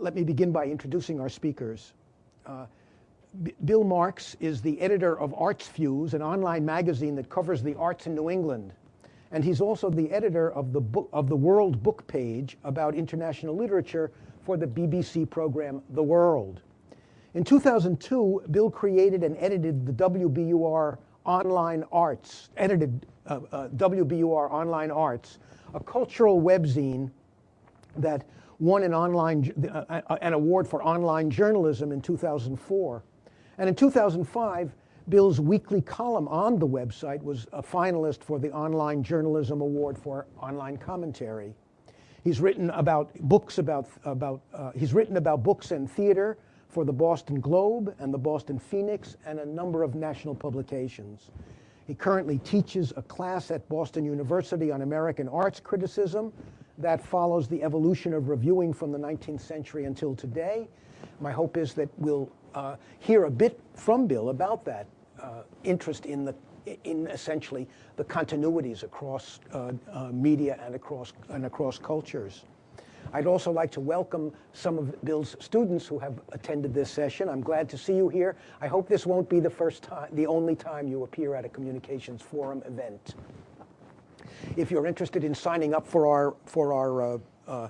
Let me begin by introducing our speakers. Uh, Bill Marx is the editor of Arts Fuse, an online magazine that covers the arts in New England. And he's also the editor of the, book, of the World Book page about international literature for the BBC program The World. In 2002, Bill created and edited the WBUR Online Arts, edited uh, uh, WBUR Online Arts, a cultural webzine that won an, online, uh, uh, an award for online journalism in 2004. And in 2005, Bill's weekly column on the website was a finalist for the Online Journalism Award for Online Commentary. He's written about books about, about uh, he's written about books and theater for the Boston Globe and the Boston Phoenix and a number of national publications. He currently teaches a class at Boston University on American arts criticism that follows the evolution of reviewing from the 19th century until today. My hope is that we'll uh, hear a bit from Bill about that uh, interest in the in essentially the continuities across uh, uh, media and across and across cultures. I'd also like to welcome some of Bill's students who have attended this session. I'm glad to see you here. I hope this won't be the first time, the only time you appear at a communications forum event. If you're interested in signing up for our, for our uh, uh,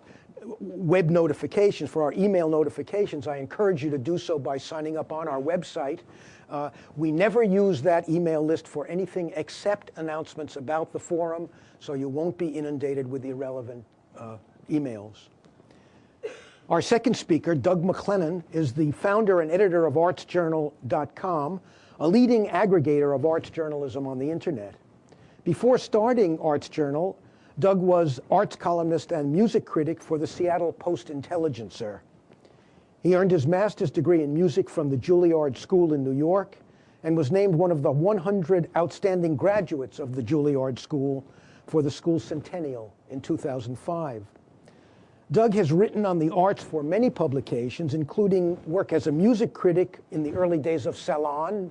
web notifications, for our email notifications, I encourage you to do so by signing up on our website. Uh, we never use that email list for anything except announcements about the forum, so you won't be inundated with irrelevant uh, emails. Our second speaker, Doug McLennan, is the founder and editor of artsjournal.com, a leading aggregator of arts journalism on the internet. Before starting Arts Journal, Doug was arts columnist and music critic for the Seattle Post-Intelligencer. He earned his master's degree in music from the Juilliard School in New York and was named one of the 100 outstanding graduates of the Juilliard School for the school centennial in 2005. Doug has written on the arts for many publications, including work as a music critic in the early days of Salon,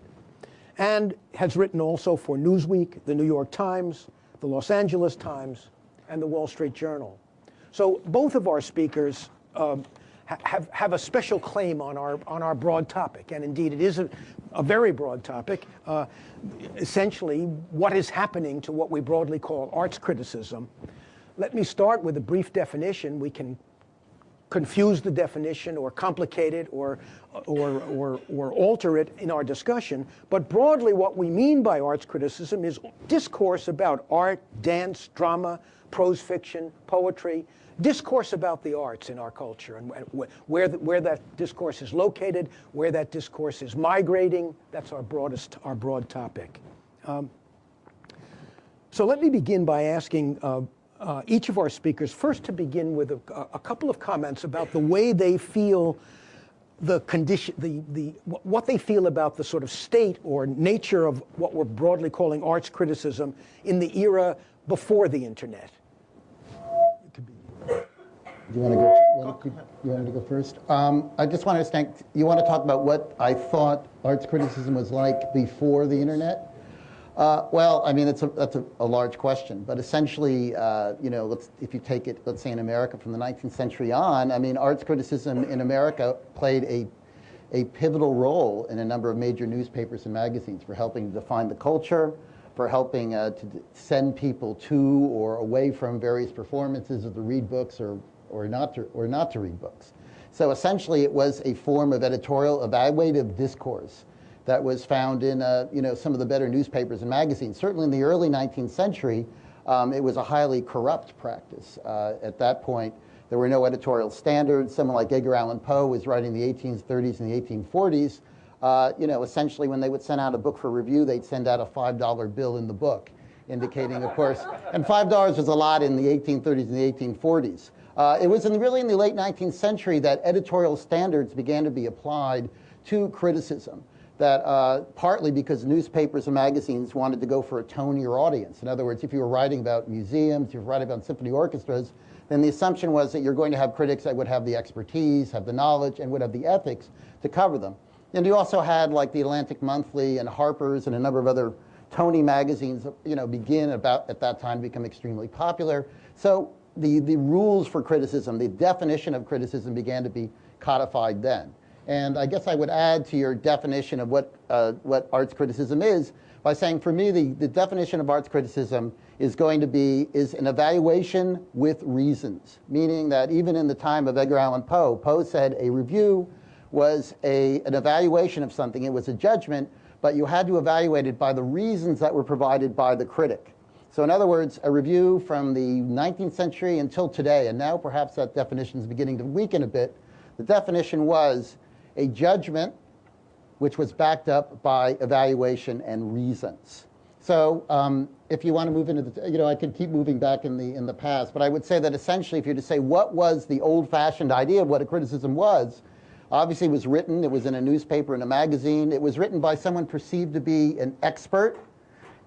and has written also for Newsweek, the New York Times, the Los Angeles Times, and the Wall Street Journal. So both of our speakers um, have, have a special claim on our, on our broad topic, and indeed it is a, a very broad topic, uh, essentially what is happening to what we broadly call arts criticism. Let me start with a brief definition. We can confuse the definition or complicate it or, or, or, or alter it in our discussion. But broadly, what we mean by arts criticism is discourse about art, dance, drama, prose fiction, poetry, discourse about the arts in our culture and where, the, where that discourse is located, where that discourse is migrating. That's our broadest, our broad topic. Um, so let me begin by asking uh, uh, each of our speakers first to begin with a, a, couple of comments about the way they feel the condition, the, the, what they feel about the sort of state or nature of what we're broadly calling arts criticism in the era before the internet. Do you want to go? Want to, you wanted to go first? Um, I just want to thank. You want to talk about what I thought arts criticism was like before the internet? Uh, well, I mean, it's a, that's a, a large question, but essentially, uh, you know, if you take it, let's say in America from the 19th century on, I mean, arts criticism in America played a, a pivotal role in a number of major newspapers and magazines for helping to define the culture, for helping uh, to send people to or away from various performances or to read books or, or, not to, or not to read books. So essentially, it was a form of editorial evaluative discourse that was found in uh, you know, some of the better newspapers and magazines. Certainly in the early 19th century, um, it was a highly corrupt practice. Uh, at that point, there were no editorial standards. Someone like Edgar Allan Poe was writing the 1830s and the 1840s. Uh, you know, essentially when they would send out a book for review, they'd send out a $5 bill in the book, indicating, of course, and $5 was a lot in the 1830s and the 1840s. Uh, it was in really in the late 19th century that editorial standards began to be applied to criticism that uh, partly because newspapers and magazines wanted to go for a tonier audience. In other words, if you were writing about museums, if you were writing about symphony orchestras, then the assumption was that you're going to have critics that would have the expertise, have the knowledge, and would have the ethics to cover them. And you also had like the Atlantic Monthly and Harper's and a number of other Tony magazines, you know, begin about at that time to become extremely popular. So the, the rules for criticism, the definition of criticism began to be codified then. And I guess I would add to your definition of what, uh, what arts criticism is by saying for me, the, the definition of arts criticism is going to be is an evaluation with reasons, meaning that even in the time of Edgar Allan Poe, Poe said a review was a, an evaluation of something. It was a judgment, but you had to evaluate it by the reasons that were provided by the critic. So in other words, a review from the 19th century until today, and now perhaps that definition is beginning to weaken a bit, the definition was a judgment which was backed up by evaluation and reasons. So um, if you want to move into the, you know, I could keep moving back in the, in the past, but I would say that essentially if you're to say what was the old-fashioned idea of what a criticism was, obviously it was written, it was in a newspaper, in a magazine, it was written by someone perceived to be an expert,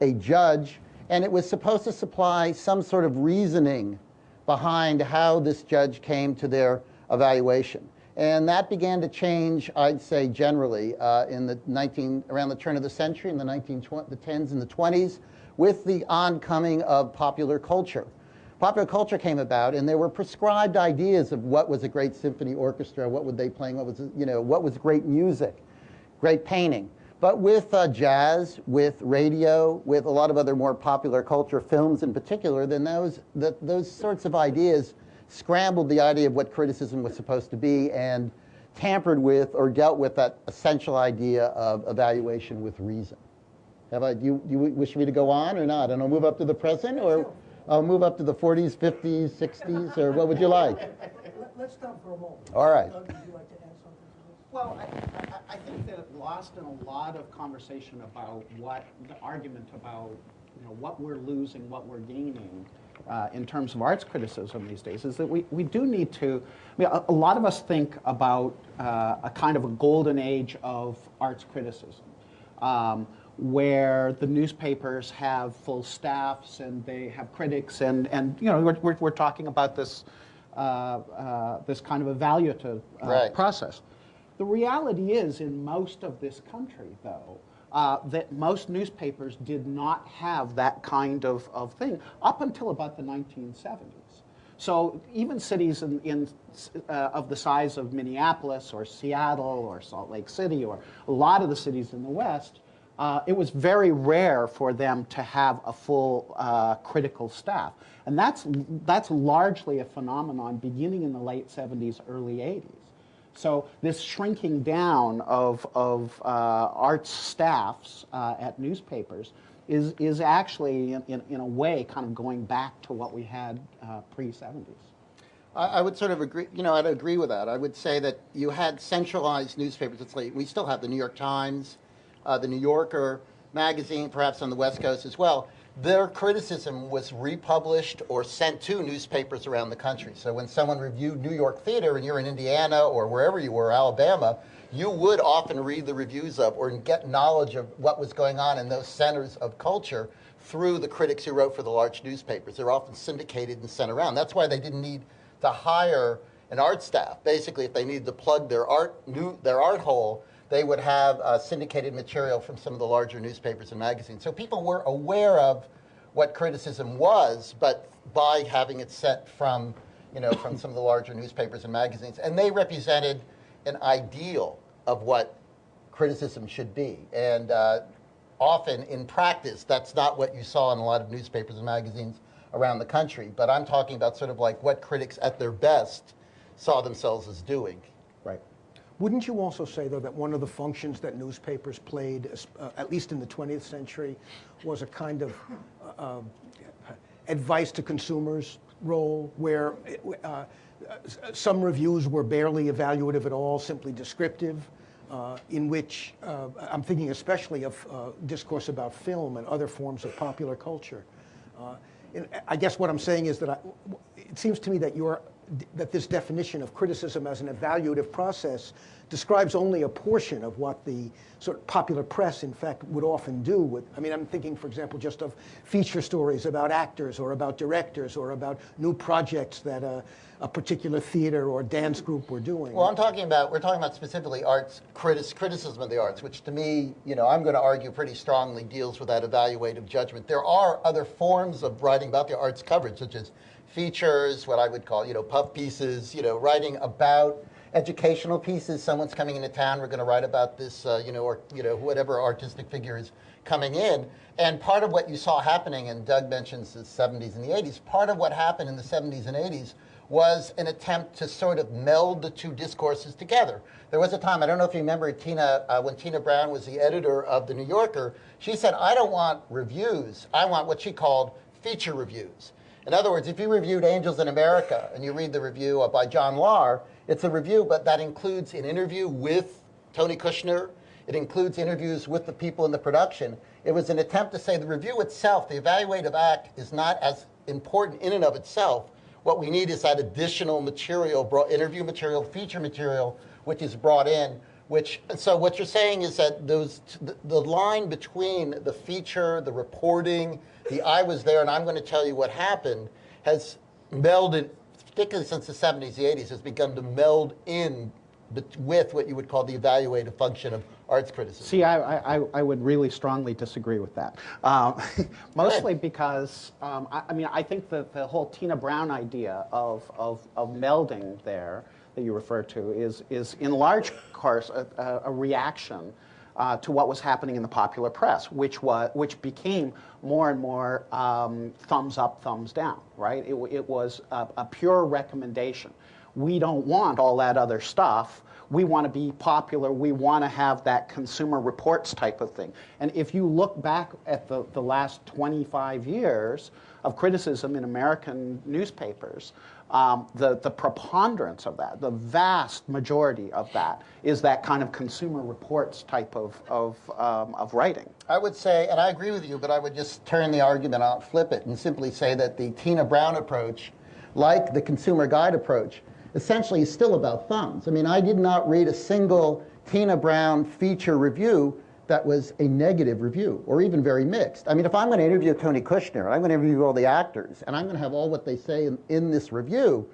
a judge, and it was supposed to supply some sort of reasoning behind how this judge came to their evaluation. And that began to change, I'd say, generally uh, in the 19, around the turn of the century, in the 1910s the and the 20s, with the oncoming of popular culture. Popular culture came about, and there were prescribed ideas of what was a great symphony orchestra, what would they playing, what was, you know, what was great music, great painting. But with uh, jazz, with radio, with a lot of other more popular culture, films in particular, then those, the, those sorts of ideas scrambled the idea of what criticism was supposed to be and tampered with or dealt with that essential idea of evaluation with reason. Have I, do you, you wish me to go on or not? And I'll move up to the present or I'll move up to the 40s, 50s, 60s, or what would you like? Let's stop for a moment. All right. Doug, would you like to add something? Well, I, I, I think that lost in a lot of conversation about what, the argument about, you know, what we're losing, what we're gaining uh, in terms of arts criticism these days is that we, we do need to, I mean, a, a lot of us think about uh, a kind of a golden age of arts criticism. Um, where the newspapers have full staffs and they have critics and, and you know, we're, we're, we're talking about this, uh, uh, this kind of evaluative uh, Right. process. The reality is, in most of this country, though, uh, that most newspapers did not have that kind of, of thing up until about the 1970s. So even cities in, in, uh, of the size of Minneapolis or Seattle or Salt Lake City or a lot of the cities in the West, uh, it was very rare for them to have a full uh, critical staff. And that's, that's largely a phenomenon beginning in the late 70s, early 80s. So this shrinking down of, of uh, arts staffs uh, at newspapers is, is actually, in, in, in, a way, kind of going back to what we had uh, pre-70s. I, I would sort of agree, you know, I'd agree with that. I would say that you had centralized newspapers. It's like, we still have the New York Times, uh, the New Yorker magazine, perhaps on the West Coast as well, their criticism was republished or sent to newspapers around the country. So when someone reviewed New York theater and you're in Indiana or wherever you were, Alabama, you would often read the reviews of or get knowledge of what was going on in those centers of culture through the critics who wrote for the large newspapers. They're often syndicated and sent around. That's why they didn't need to hire an art staff. Basically, if they needed to plug their art, new, their art hole, they would have uh, syndicated material from some of the larger newspapers and magazines. So people were aware of what criticism was, but by having it sent from, you know, from some of the larger newspapers and magazines. And they represented an ideal of what criticism should be. And uh, often in practice, that's not what you saw in a lot of newspapers and magazines around the country. But I'm talking about sort of like what critics at their best saw themselves as doing. Wouldn't you also say, though, that one of the functions that newspapers played, uh, at least in the 20th century, was a kind of uh, uh, advice to consumers role, where uh, some reviews were barely evaluative at all, simply descriptive, uh, in which uh, I'm thinking especially of discourse about film and other forms of popular culture. I guess what I'm saying is that I, it seems to me that you're that this definition of criticism as an evaluative process describes only a portion of what the sort of popular press, in fact, would often do. With, I mean, I'm thinking, for example, just of feature stories about actors or about directors or about new projects that a, a particular theater or dance group were doing. Well, I'm talking about, we're talking about specifically arts, critis, criticism of the arts, which to me, you know, I'm going to argue pretty strongly deals with that evaluative judgment. There are other forms of writing about the arts coverage, such as features, what I would call, you know, puff pieces, you know, writing about educational pieces. Someone's coming into town. We're going to write about this, uh, you know, or you know, whatever artistic figure is coming in. And part of what you saw happening, and Doug mentions the 70s and the 80s. Part of what happened in the 70s and 80s was an attempt to sort of meld the two discourses together. There was a time, I don't know if you remember Tina, uh, when Tina Brown was the editor of The New Yorker, she said, I don't want reviews, I want what she called feature reviews. In other words, if you reviewed Angels in America and you read the review by John Lahr, it's a review, but that includes an interview with Tony Kushner. It includes interviews with the people in the production. It was an attempt to say the review itself, the evaluative act, is not as important in and of itself. What we need is that additional material, interview material, feature material, which is brought in. Which so what you're saying is that those the, the line between the feature, the reporting, the I was there and I'm going to tell you what happened has melded, particularly since the 70s, the 80s, has begun to meld in with what you would call the evaluative function of arts criticism. See, I, I, I would really strongly disagree with that. Um, mostly because, um, I, I mean, I think that the whole Tina Brown idea of, of, of melding there that you refer to is, is in large part a, a, reaction uh, to what was happening in the popular press, which, was, which became more and more um, thumbs up, thumbs down, right? It, it was a, a pure recommendation. We don't want all that other stuff we want to be popular, we want to have that consumer reports type of thing. And if you look back at the, the last 25 years of criticism in American newspapers, um, the, the preponderance of that, the vast majority of that, is that kind of consumer reports type of, of, um, of writing. I would say, and I agree with you, but I would just turn the argument out, flip it, and simply say that the Tina Brown approach, like the consumer guide approach, essentially is still about thumbs. I mean, I did not read a single Tina Brown feature review that was a negative review or even very mixed. I mean, if I'm going to interview Tony Kushner, I'm going to interview all the actors, and I'm going to have all what they say in, in this review,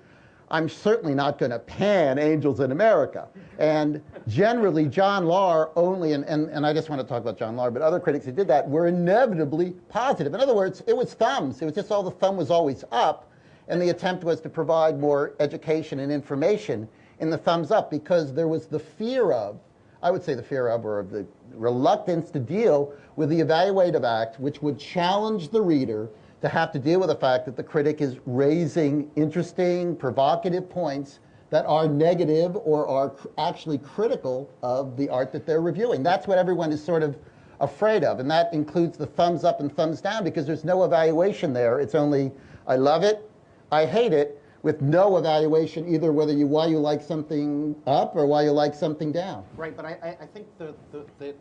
I'm certainly not going to pan Angels in America. And generally, John Lahr only, and, and, and I just want to talk about John Lahr, but other critics who did that were inevitably positive. In other words, it was thumbs. It was just all the thumb was always up and the attempt was to provide more education and information in the thumbs up because there was the fear of, I would say the fear of, or the reluctance to deal with the evaluative act, which would challenge the reader to have to deal with the fact that the critic is raising interesting, provocative points that are negative or are actually critical of the art that they're reviewing. That's what everyone is sort of afraid of, and that includes the thumbs up and thumbs down because there's no evaluation there. It's only, I love it, I hate it with no evaluation either whether you why you like something up or why you like something down. Right, but I, I, think the, the, the,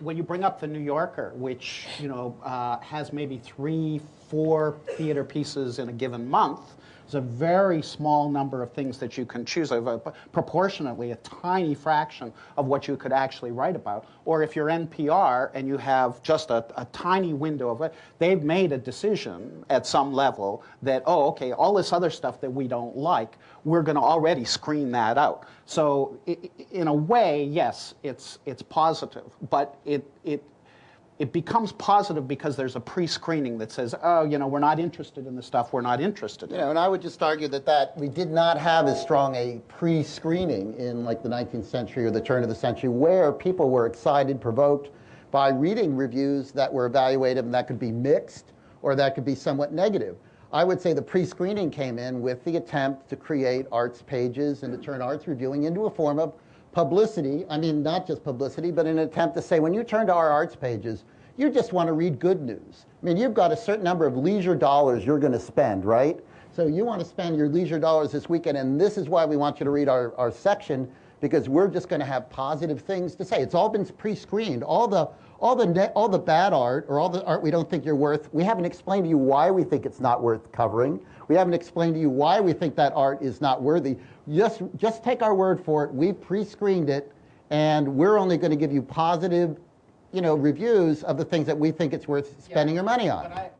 when you bring up the New Yorker, which you know uh, has maybe three, four theater pieces in a given month, it's a very small number of things that you can choose of, uh, proportionately a tiny fraction of what you could actually write about. Or if you're NPR and you have just a, a tiny window of it, they've made a decision at some level that, oh, okay, all this other stuff that we don't like, we're going to already screen that out. So in a way, yes, it's, it's positive, but it, it, it becomes positive because there's a pre-screening that says, oh, you know, we're not interested in the stuff we're not interested in. You know, and I would just argue that that we did not have as strong a pre-screening in like the 19th century or the turn of the century where people were excited, provoked by reading reviews that were evaluative and that could be mixed or that could be somewhat negative. I would say the pre-screening came in with the attempt to create arts pages and to turn arts reviewing into a form of publicity. I mean, not just publicity, but an attempt to say when you turn to our arts pages, you just want to read good news. I mean, you've got a certain number of leisure dollars you're going to spend, right? So you want to spend your leisure dollars this weekend, and this is why we want you to read our, our section because we're just going to have positive things to say. It's all been pre-screened. All the all the all the bad art or all the art we don't think you're worth. We haven't explained to you why we think it's not worth covering. We haven't explained to you why we think that art is not worthy. Just just take our word for it. We've pre-screened it, and we're only going to give you positive, you know, reviews of the things that we think it's worth spending your money on. But I,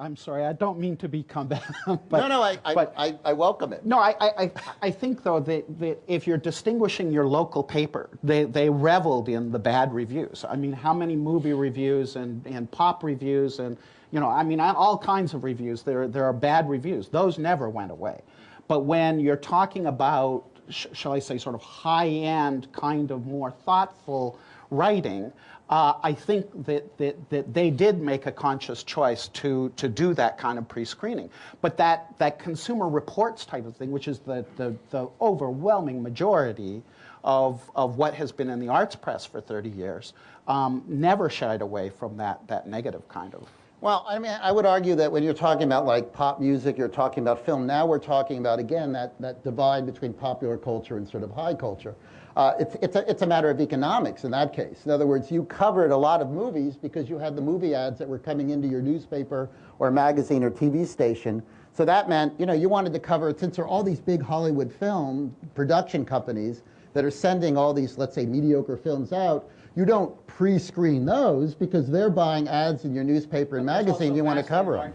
I, am sorry, I don't mean to be combative. But, no, no, I, I, I, I welcome it. No, I, I, I think, though, that, that if you're distinguishing your local paper, they, they reveled in the bad reviews. I mean, how many movie reviews and, and pop reviews and, you know, I mean, all kinds of reviews, there, there are bad reviews. Those never went away. But when you're talking about sh- shall I say, sort of high-end, kind of more thoughtful writing, uh, I think that, that, that they did make a conscious choice to, to do that kind of pre-screening. But that, that consumer reports type of thing, which is the, the, the overwhelming majority of, of what has been in the arts press for 30 years, um, never shied away from that, that negative kind of Well, I mean, I would argue that when you're talking about like pop music, you're talking about film. Now we're talking about again that that divide between popular culture and sort of high culture. Uh, it's it's a it's a matter of economics in that case. In other words, you covered a lot of movies because you had the movie ads that were coming into your newspaper or magazine or TV station. So that meant you know you wanted to cover since there are all these big Hollywood film production companies that are sending all these let's say mediocre films out you don't pre-screen those because they're buying ads in your newspaper and magazine. You want to cover them.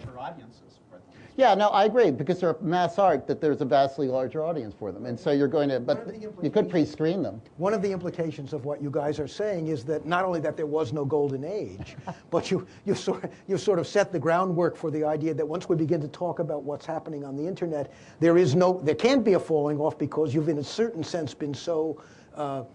Yeah, no, I agree because they're mass art that there's a vastly larger audience for them, and so you're going to. But you could pre-screen them. One of the implications of what you guys are saying is that not only that there was no golden age, but you, you, sort, you sort of set the groundwork for the idea that once we begin to talk about what's happening on the internet, there is no, there can't be a falling off because you've in a certain sense been so uh,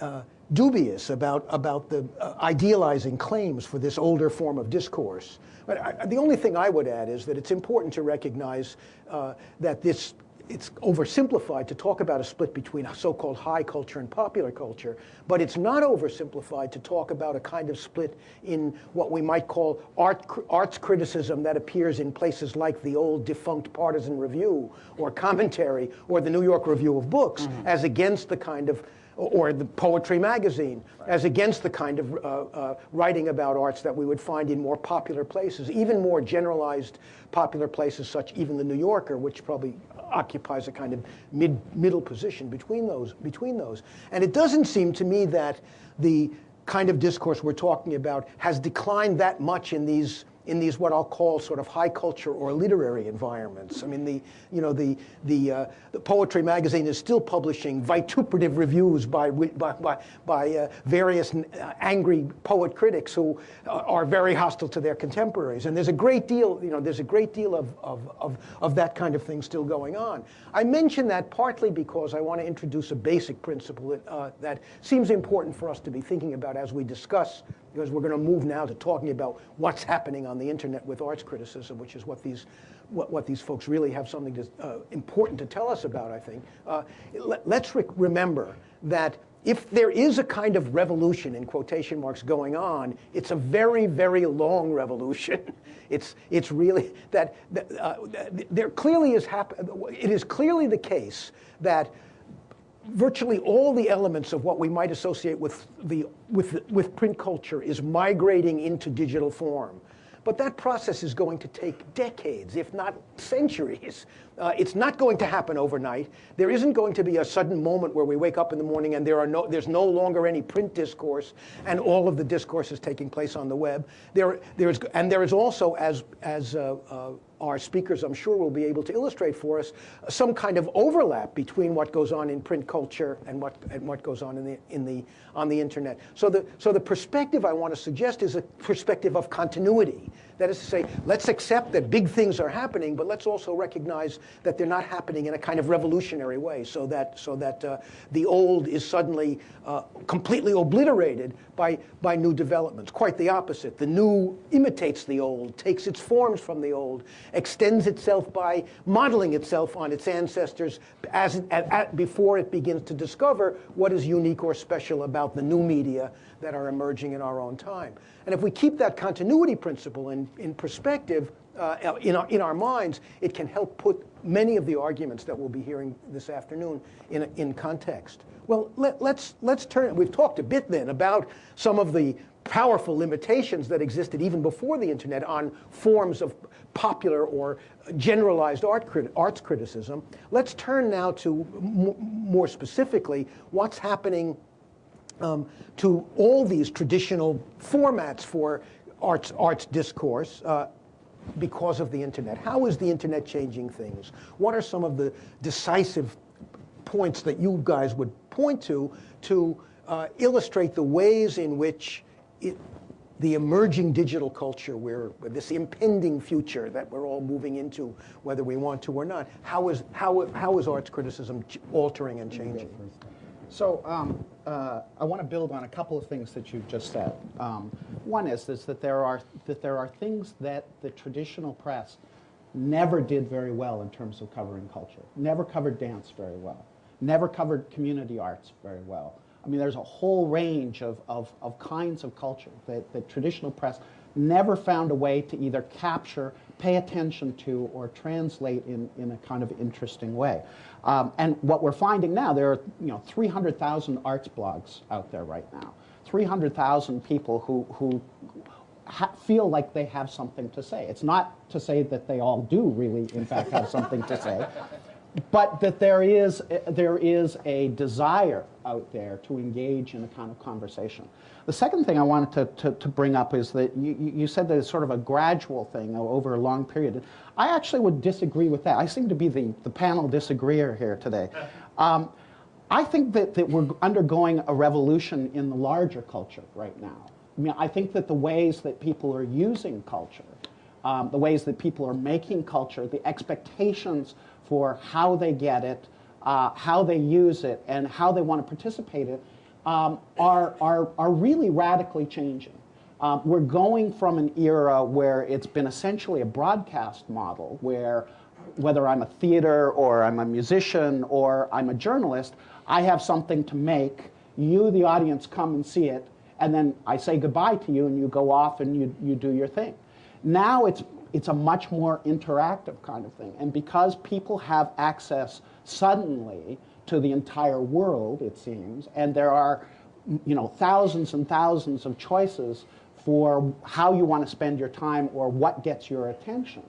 uh, dubious about, about the uh, idealizing claims for this older form of discourse. But I, the only thing I would add is that it's important to recognize uh, that this it's oversimplified to talk about a split between so-called high culture and popular culture, but it's not oversimplified to talk about a kind of split in what we might call art, arts criticism that appears in places like the old defunct Partisan Review or Commentary or the New York Review of Books, mm-hmm. as against the kind of or the Poetry Magazine, as against the kind of uh, uh, writing about arts that we would find in more popular places, even more generalized popular places, such even the New Yorker, which probably occupies a kind of mid middle position between those between those. And it doesn't seem to me that the kind of discourse we're talking about has declined that much in these in these what I'll call sort of high culture or literary environments. I mean, the you know the the, uh, the poetry magazine is still publishing vituperative reviews by by by, by uh, various uh, angry poet critics who uh, are very hostile to their contemporaries. And there's a great deal you know there's a great deal of of of, of that kind of thing still going on. I mention that partly because I want to introduce a basic principle that uh, that seems important for us to be thinking about as we discuss because we're going to move now to talking about what's happening on the internet with arts criticism, which is what these, what, what these folks really have something to, uh, important to tell us about, I think. Uh, let, us re remember that if there is a kind of revolution, in quotation marks, going on, it's a very, very long revolution. It's, it's really that, uh, there clearly is, it is clearly the case that virtually all the elements of what we might associate with, the, with, with print culture is migrating into digital form. But that process is going to take decades, if not centuries. Uh, it's not going to happen overnight. There isn't going to be a sudden moment where we wake up in the morning and there are no, there's no longer any print discourse and all of the discourse is taking place on the web. There, there's, and there is also, as, as uh, uh, our speakers, I'm sure, will be able to illustrate for us some kind of overlap between what goes on in print culture and what, and what goes on in the, in the, on the internet. So the, so the perspective I want to suggest is a perspective of continuity. That is to say, let's accept that big things are happening, but let's also recognize that they're not happening in a kind of revolutionary way, so that, so that uh, the old is suddenly uh, completely obliterated by, by new developments. Quite the opposite. The new imitates the old, takes its forms from the old, extends itself by modeling itself on its ancestors as at, before it begins to discover what is unique or special about the new media that are emerging in our own time. And if we keep that continuity principle in, in perspective, uh, in, our, in our minds, it can help put many of the arguments that we'll be hearing this afternoon in, in context. Well, let, let's, let's turn, we've talked a bit then about some of the powerful limitations that existed even before the internet on forms of popular or generalized art crit arts criticism. Let's turn now to more specifically what's happening um, to all these traditional formats for arts, arts discourse uh, because of the internet. How is the internet changing things? What are some of the decisive points that you guys would point to to uh, illustrate the ways in which it, the emerging digital culture, where this impending future that we're all moving into, whether we want to or not, how is, how, how is arts criticism altering and changing? So um, uh, I want to build on a couple of things that you've just said. Um, one is, is that there are that there are things that the traditional press never did very well in terms of covering culture. Never covered dance very well. Never covered community arts very well. I mean, there's a whole range of, of, of kinds of culture that the traditional press never found a way to either capture, pay attention to, or translate in, in a kind of interesting way. Um, and what we're finding now, there are you know 300,000 arts blogs out there right now. 300,000 people who, who feel like they have something to say. It's not to say that they all do really, in fact, have something to say, but that there is, there is a desire out there to engage in a kind of conversation. The second thing I wanted to, to, to bring up is that you, you said that it's sort of a gradual thing over a long period. I actually would disagree with that. I seem to be the, the panel disagreeer here today. Um, I think that, that we're undergoing a revolution in the larger culture right now. I mean, I think that the ways that people are using culture, um, the ways that people are making culture, the expectations for how they get it, uh, how they use it, and how they want to participate in it um, are, are, are really radically changing. Um, we're going from an era where it's been essentially a broadcast model, where whether I'm a theater or I'm a musician or I'm a journalist, I have something to make. You, the audience, come and see it, and then I say goodbye to you, and you go off and you, you do your thing. Now it's, it's a much more interactive kind of thing. And because people have access suddenly to the entire world, it seems, and there are you know, thousands and thousands of choices for how you want to spend your time or what gets your attention,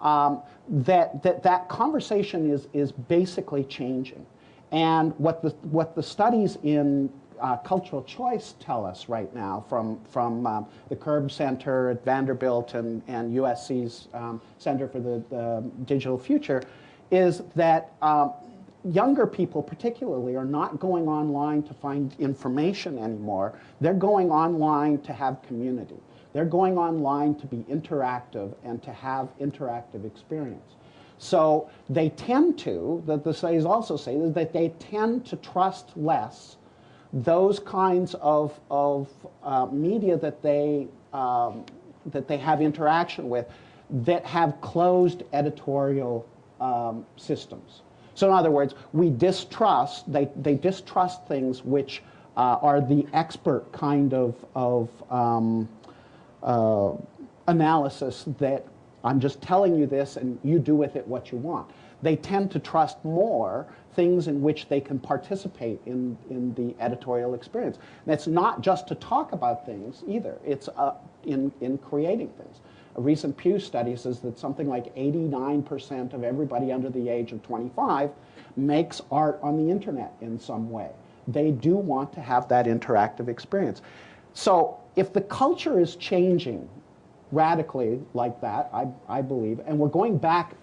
um, that, that that conversation is, is basically changing. And what the, what the studies in uh, cultural choice tell us right now from, from um, the Curb Center at Vanderbilt and, and USC's um, Center for the, the, Digital Future is that um, younger people particularly are not going online to find information anymore. They're going online to have community. They're going online to be interactive and to have interactive experience. So they tend to, that the studies also say, is that they tend to trust less those kinds of, of uh, media that they, um, that they have interaction with that have closed editorial um, systems. So in other words, we distrust, they, they distrust things which uh, are the expert kind of, of um, uh, analysis that I'm just telling you this and you do with it what you want. They tend to trust more things in which they can participate in, in the editorial experience. And it's not just to talk about things either, it's uh, in, in creating things. A recent Pew study says that something like 89% of everybody under the age of 25 makes art on the internet in some way. They do want to have that interactive experience. So if the culture is changing radically like that, I, I believe, and we're going back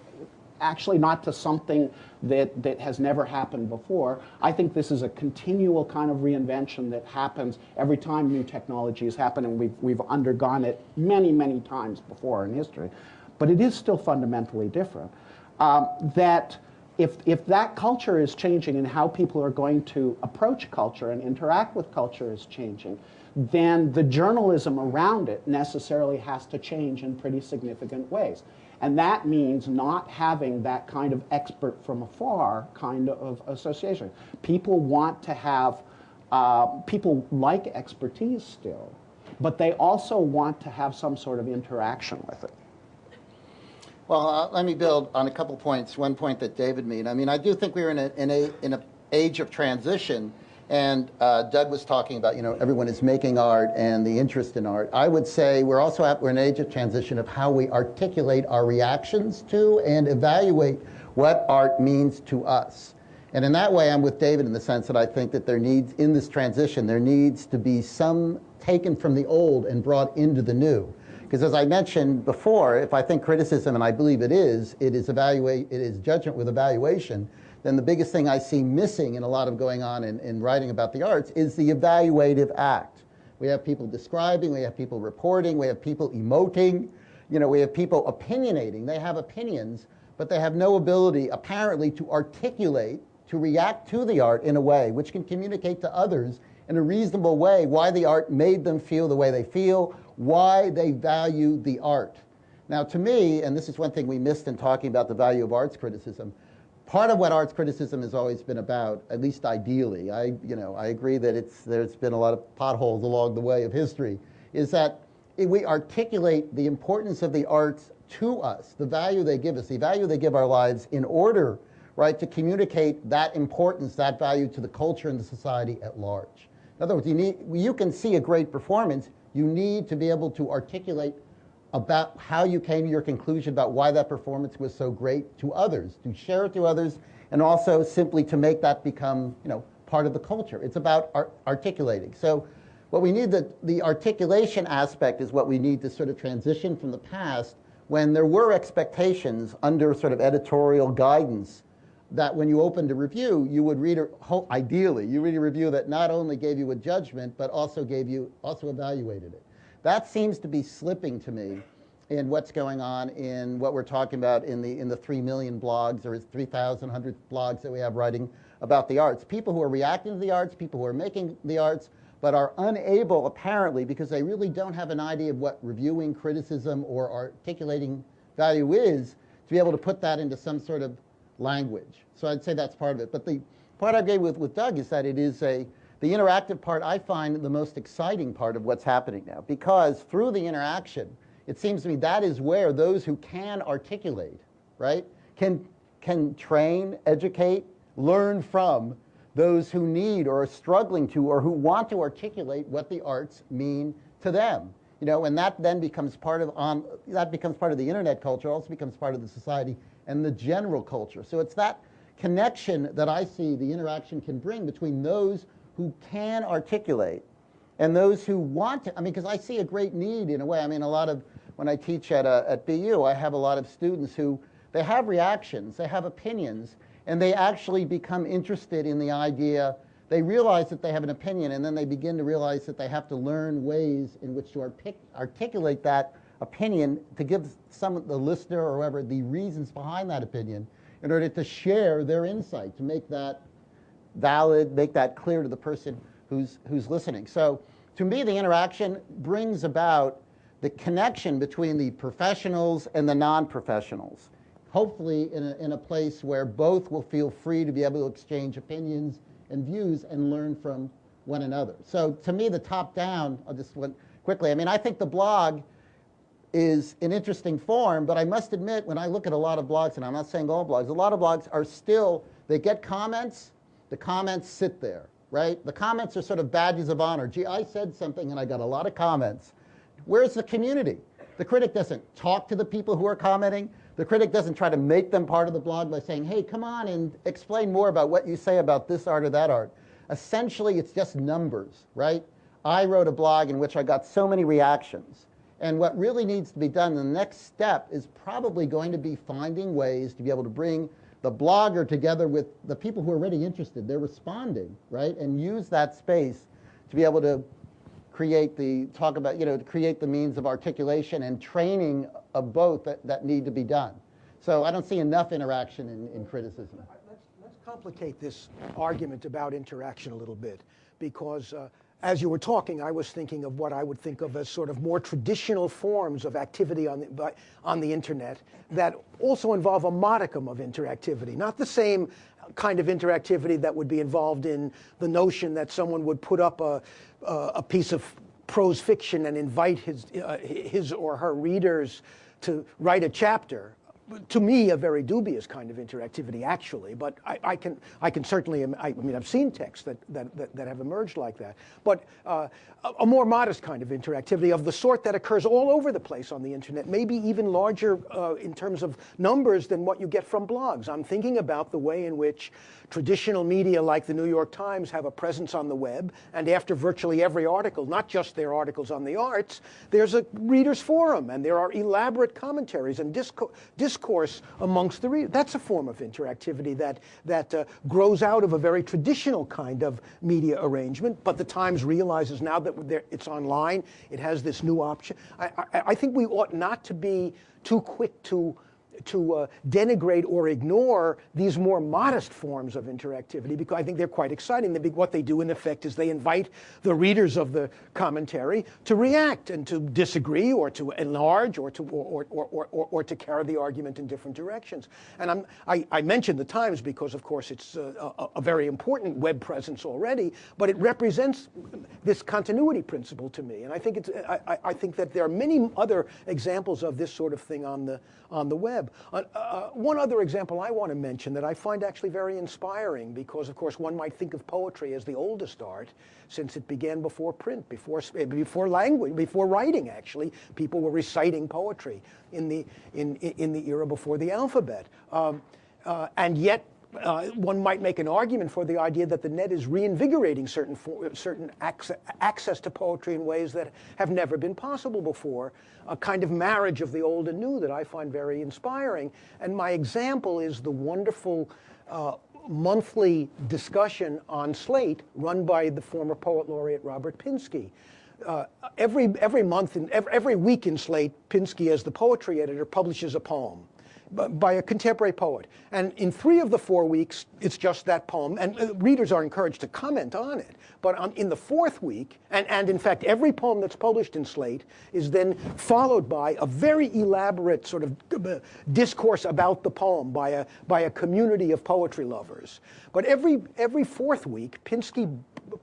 actually not to something that, that has never happened before. I think this is a continual kind of reinvention that happens every time new technologies happen, and we've, we've undergone it many, many times before in history. But it is still fundamentally different. Um, that if, if that culture is changing and how people are going to approach culture and interact with culture is changing, then the journalism around it necessarily has to change in pretty significant ways. And that means not having that kind of expert from afar kind of association. People want to have, uh, people like expertise still, but they also want to have some sort of interaction with it. Well, uh, let me build on a couple points. One point that David made. I mean, I do think we're in a in a in a age of transition and uh, Doug was talking about, you know, everyone is making art and the interest in art. I would say we're also at, we're in an age of transition of how we articulate our reactions to and evaluate what art means to us. And in that way, I'm with David in the sense that I think that there needs, in this transition, there needs to be some taken from the old and brought into the new. Because as I mentioned before, if I think criticism, and I believe it is, it is evaluate, it is judgment with evaluation then the biggest thing I see missing in a lot of going on in, in writing about the arts is the evaluative act. We have people describing, we have people reporting, we have people emoting, you know, we have people opinionating. They have opinions, but they have no ability, apparently, to articulate, to react to the art in a way which can communicate to others in a reasonable way why the art made them feel the way they feel, why they value the art. Now, to me, and this is one thing we missed in talking about the value of arts criticism, part of what arts criticism has always been about, at least ideally, I, you know, I agree that it's, there's been a lot of potholes along the way of history, is that we articulate the importance of the arts to us, the value they give us, the value they give our lives in order, right, to communicate that importance, that value to the culture and the society at large. In other words, you, need, you can see a great performance, you need to be able to articulate about how you came to your conclusion about why that performance was so great to others, to share it to others, and also simply to make that become, you know, part of the culture. It's about art articulating. So what we need, the, the articulation aspect is what we need to sort of transition from the past when there were expectations under sort of editorial guidance that when you opened a review, you would read, a, ideally, you read a review that not only gave you a judgment, but also gave you, also evaluated it. That seems to be slipping to me in what's going on in what we're talking about in the, in the 3 million blogs or 3,100 blogs that we have writing about the arts. People who are reacting to the arts, people who are making the arts, but are unable, apparently, because they really don't have an idea of what reviewing criticism or articulating value is, to be able to put that into some sort of language. So I'd say that's part of it. But the part I agree with, with Doug is that it is a, the interactive part I find the most exciting part of what's happening now because through the interaction, it seems to me that is where those who can articulate, right, can, can train, educate, learn from those who need or are struggling to or who want to articulate what the arts mean to them. You know, and that then becomes part of on that becomes part of the internet culture, also becomes part of the society and the general culture. So it's that connection that I see the interaction can bring between those who can articulate and those who want to, I mean, because I see a great need in a way. I mean, a lot of, when I teach at, a, at BU, I have a lot of students who, they have reactions, they have opinions, and they actually become interested in the idea, they realize that they have an opinion, and then they begin to realize that they have to learn ways in which to artic articulate that opinion to give some of the listener or whoever the reasons behind that opinion in order to share their insight, to make that valid, make that clear to the person who's, who's listening. So to me, the interaction brings about the connection between the professionals and the non-professionals. Hopefully in a, in a place where both will feel free to be able to exchange opinions and views and learn from one another. So to me, the top down, I'll just went quickly. I mean, I think the blog is an interesting form, but I must admit, when I look at a lot of blogs, and I'm not saying all blogs, a lot of blogs are still, they get comments, the comments sit there, right? The comments are sort of badges of honor. Gee, I said something and I got a lot of comments. Where's the community? The critic doesn't talk to the people who are commenting. The critic doesn't try to make them part of the blog by saying, hey, come on and explain more about what you say about this art or that art. Essentially, it's just numbers, right? I wrote a blog in which I got so many reactions. And what really needs to be done, the next step is probably going to be finding ways to be able to bring the blogger together with the people who are already interested. They're responding, right? And use that space to be able to create the, talk about, you know, to create the means of articulation and training of both that, that need to be done. So I don't see enough interaction in, in criticism. Let's, let's complicate this argument about interaction a little bit because uh, as you were talking, I was thinking of what I would think of as sort of more traditional forms of activity on the, on the internet that also involve a modicum of interactivity. Not the same kind of interactivity that would be involved in the notion that someone would put up a, a piece of prose fiction and invite his, uh, his or her readers to write a chapter to me, a very dubious kind of interactivity, actually. But I, I can, I can certainly, I, mean, I've seen texts that, that, that, that have emerged like that. But uh, a, a, more modest kind of interactivity of the sort that occurs all over the place on the internet, maybe even larger uh, in terms of numbers than what you get from blogs. I'm thinking about the way in which traditional media like the New York Times have a presence on the web, and after virtually every article, not just their articles on the arts, there's a reader's forum, and there are elaborate commentaries and discourse discourse amongst the readers. That's a form of interactivity that, that uh, grows out of a very traditional kind of media arrangement, but the Times realizes now that it's online, it has this new option. I, I, I think we ought not to be too quick to to uh, denigrate or ignore these more modest forms of interactivity because I think they're quite exciting. What they do in effect is they invite the readers of the commentary to react and to disagree or to enlarge or to, or, or, or, or, or to carry the argument in different directions. And I'm, I, I mentioned the Times because, of course, it's a, a, a very important web presence already, but it represents this continuity principle to me. And I think, it's, I, I think that there are many other examples of this sort of thing on the, on the web. Uh, uh, one other example I want to mention that I find actually very inspiring because, of course, one might think of poetry as the oldest art since it began before print, before, before language, before writing, actually. People were reciting poetry in the, in, in the era before the alphabet. Um, uh, and yet uh, one might make an argument for the idea that the net is reinvigorating certain, for, certain access, access to poetry in ways that have never been possible before, a kind of marriage of the old and new that I find very inspiring. And my example is the wonderful uh, monthly discussion on Slate run by the former poet laureate Robert Pinsky. Uh, every, every month, in, every, every week in Slate, Pinsky, as the poetry editor, publishes a poem by a contemporary poet. And in three of the four weeks, it's just that poem. And uh, readers are encouraged to comment on it. But in the fourth week, and, and in fact, every poem that's published in Slate is then followed by a very elaborate sort of uh, discourse about the poem by a, by a community of poetry lovers. But every, every fourth week, Pinsky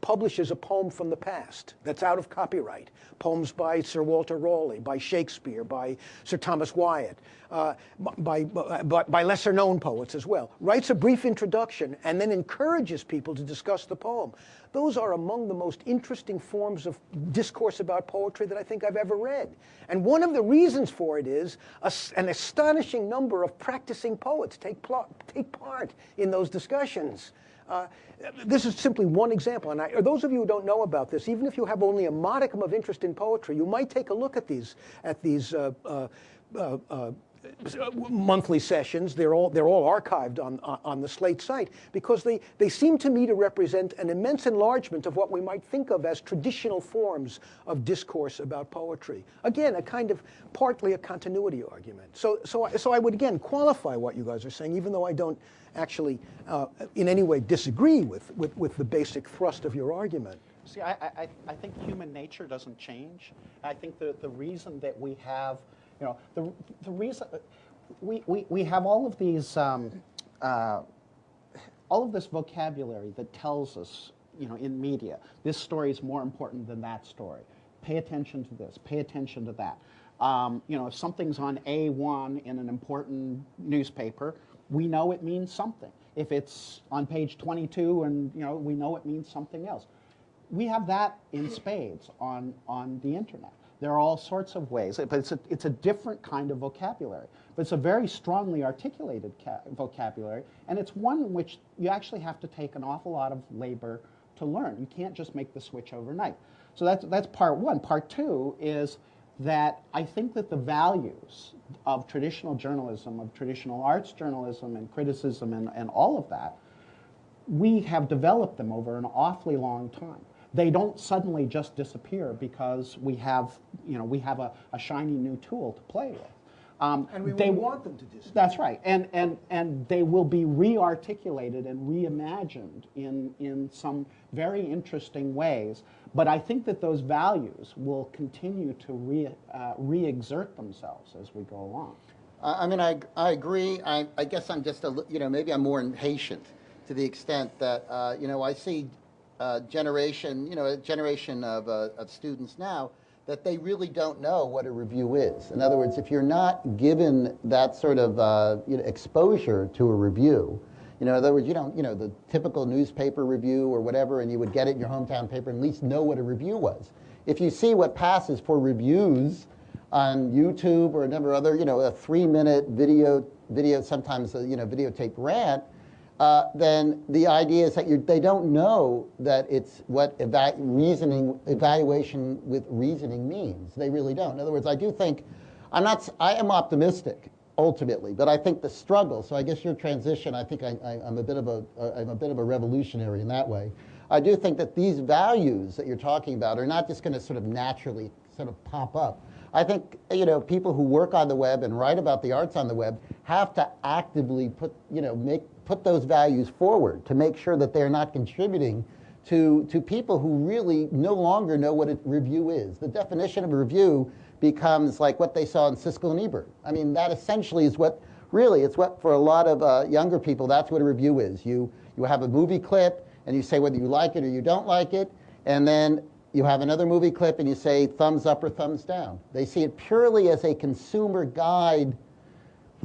publishes a poem from the past that's out of copyright. Poems by Sir Walter Raleigh, by Shakespeare, by Sir Thomas Wyatt, uh, by, by, by lesser known poets as well. Writes a brief introduction and then encourages people to discuss the poem. Those are among the most interesting forms of discourse about poetry that I think I've ever read. And one of the reasons for it is a, an astonishing number of practicing poets take, take part in those discussions. Uh, this is simply one example, and I, those of you who don't know about this, even if you have only a modicum of interest in poetry, you might take a look at these at these uh, uh, uh, uh monthly sessions. They're all they're all archived on on the Slate site because they they seem to me to represent an immense enlargement of what we might think of as traditional forms of discourse about poetry. Again, a kind of partly a continuity argument. So so so I would again qualify what you guys are saying, even though I don't actually uh, in any way disagree with, with with the basic thrust of your argument. See, I, I, I think human nature doesn't change. I think the, the reason that we have you know, the, the reason, we, we, we have all of these, um, uh, all of this vocabulary that tells us, you know, in media, this story is more important than that story. Pay attention to this, pay attention to that. Um, you know, if something's on A1 in an important newspaper, we know it means something. If it's on page 22 and, you know, we know it means something else. We have that in spades on, on the internet. There are all sorts of ways, but it's a, it's a different kind of vocabulary. But it's a very strongly articulated vocabulary, and it's one in which you actually have to take an awful lot of labor to learn. You can't just make the switch overnight. So that's, that's part one. Part two is that I think that the values of traditional journalism, of traditional arts journalism and criticism and, and all of that, we have developed them over an awfully long time they don't suddenly just disappear because we have, you know, we have a, a shiny new tool to play with. Um, and we they, want them to disappear. That's right. And, and, and they will be re-articulated and reimagined in, in some very interesting ways. But I think that those values will continue to re, uh, re-exert themselves as we go along. I mean, I, I agree. I, I guess I'm just a, you know, maybe I'm more impatient to the extent that, uh, you know, I see uh, generation, you know, a generation of, uh, of students now that they really don't know what a review is. In other words, if you're not given that sort of uh, you know, exposure to a review, you know, in other words, you don't, you know, the typical newspaper review or whatever, and you would get it in your hometown paper and at least know what a review was. If you see what passes for reviews on YouTube or a number of other, you know, a three-minute video, video sometimes, a, you know, videotaped rant, uh, then the idea is that they don't know that it's what eva reasoning, evaluation with reasoning means. They really don't. In other words, I do think, I'm not, I am optimistic ultimately. But I think the struggle. So I guess your transition. I think I, I'm a bit of a I'm a bit of a revolutionary in that way. I do think that these values that you're talking about are not just going to sort of naturally sort of pop up. I think you know people who work on the web and write about the arts on the web have to actively put you know make put those values forward to make sure that they're not contributing to to people who really no longer know what a review is. The definition of a review becomes like what they saw in Siskel and Ebert. I mean that essentially is what really it's what for a lot of uh, younger people that's what a review is. You you have a movie clip and you say whether you like it or you don't like it, and then you have another movie clip and you say thumbs up or thumbs down. They see it purely as a consumer guide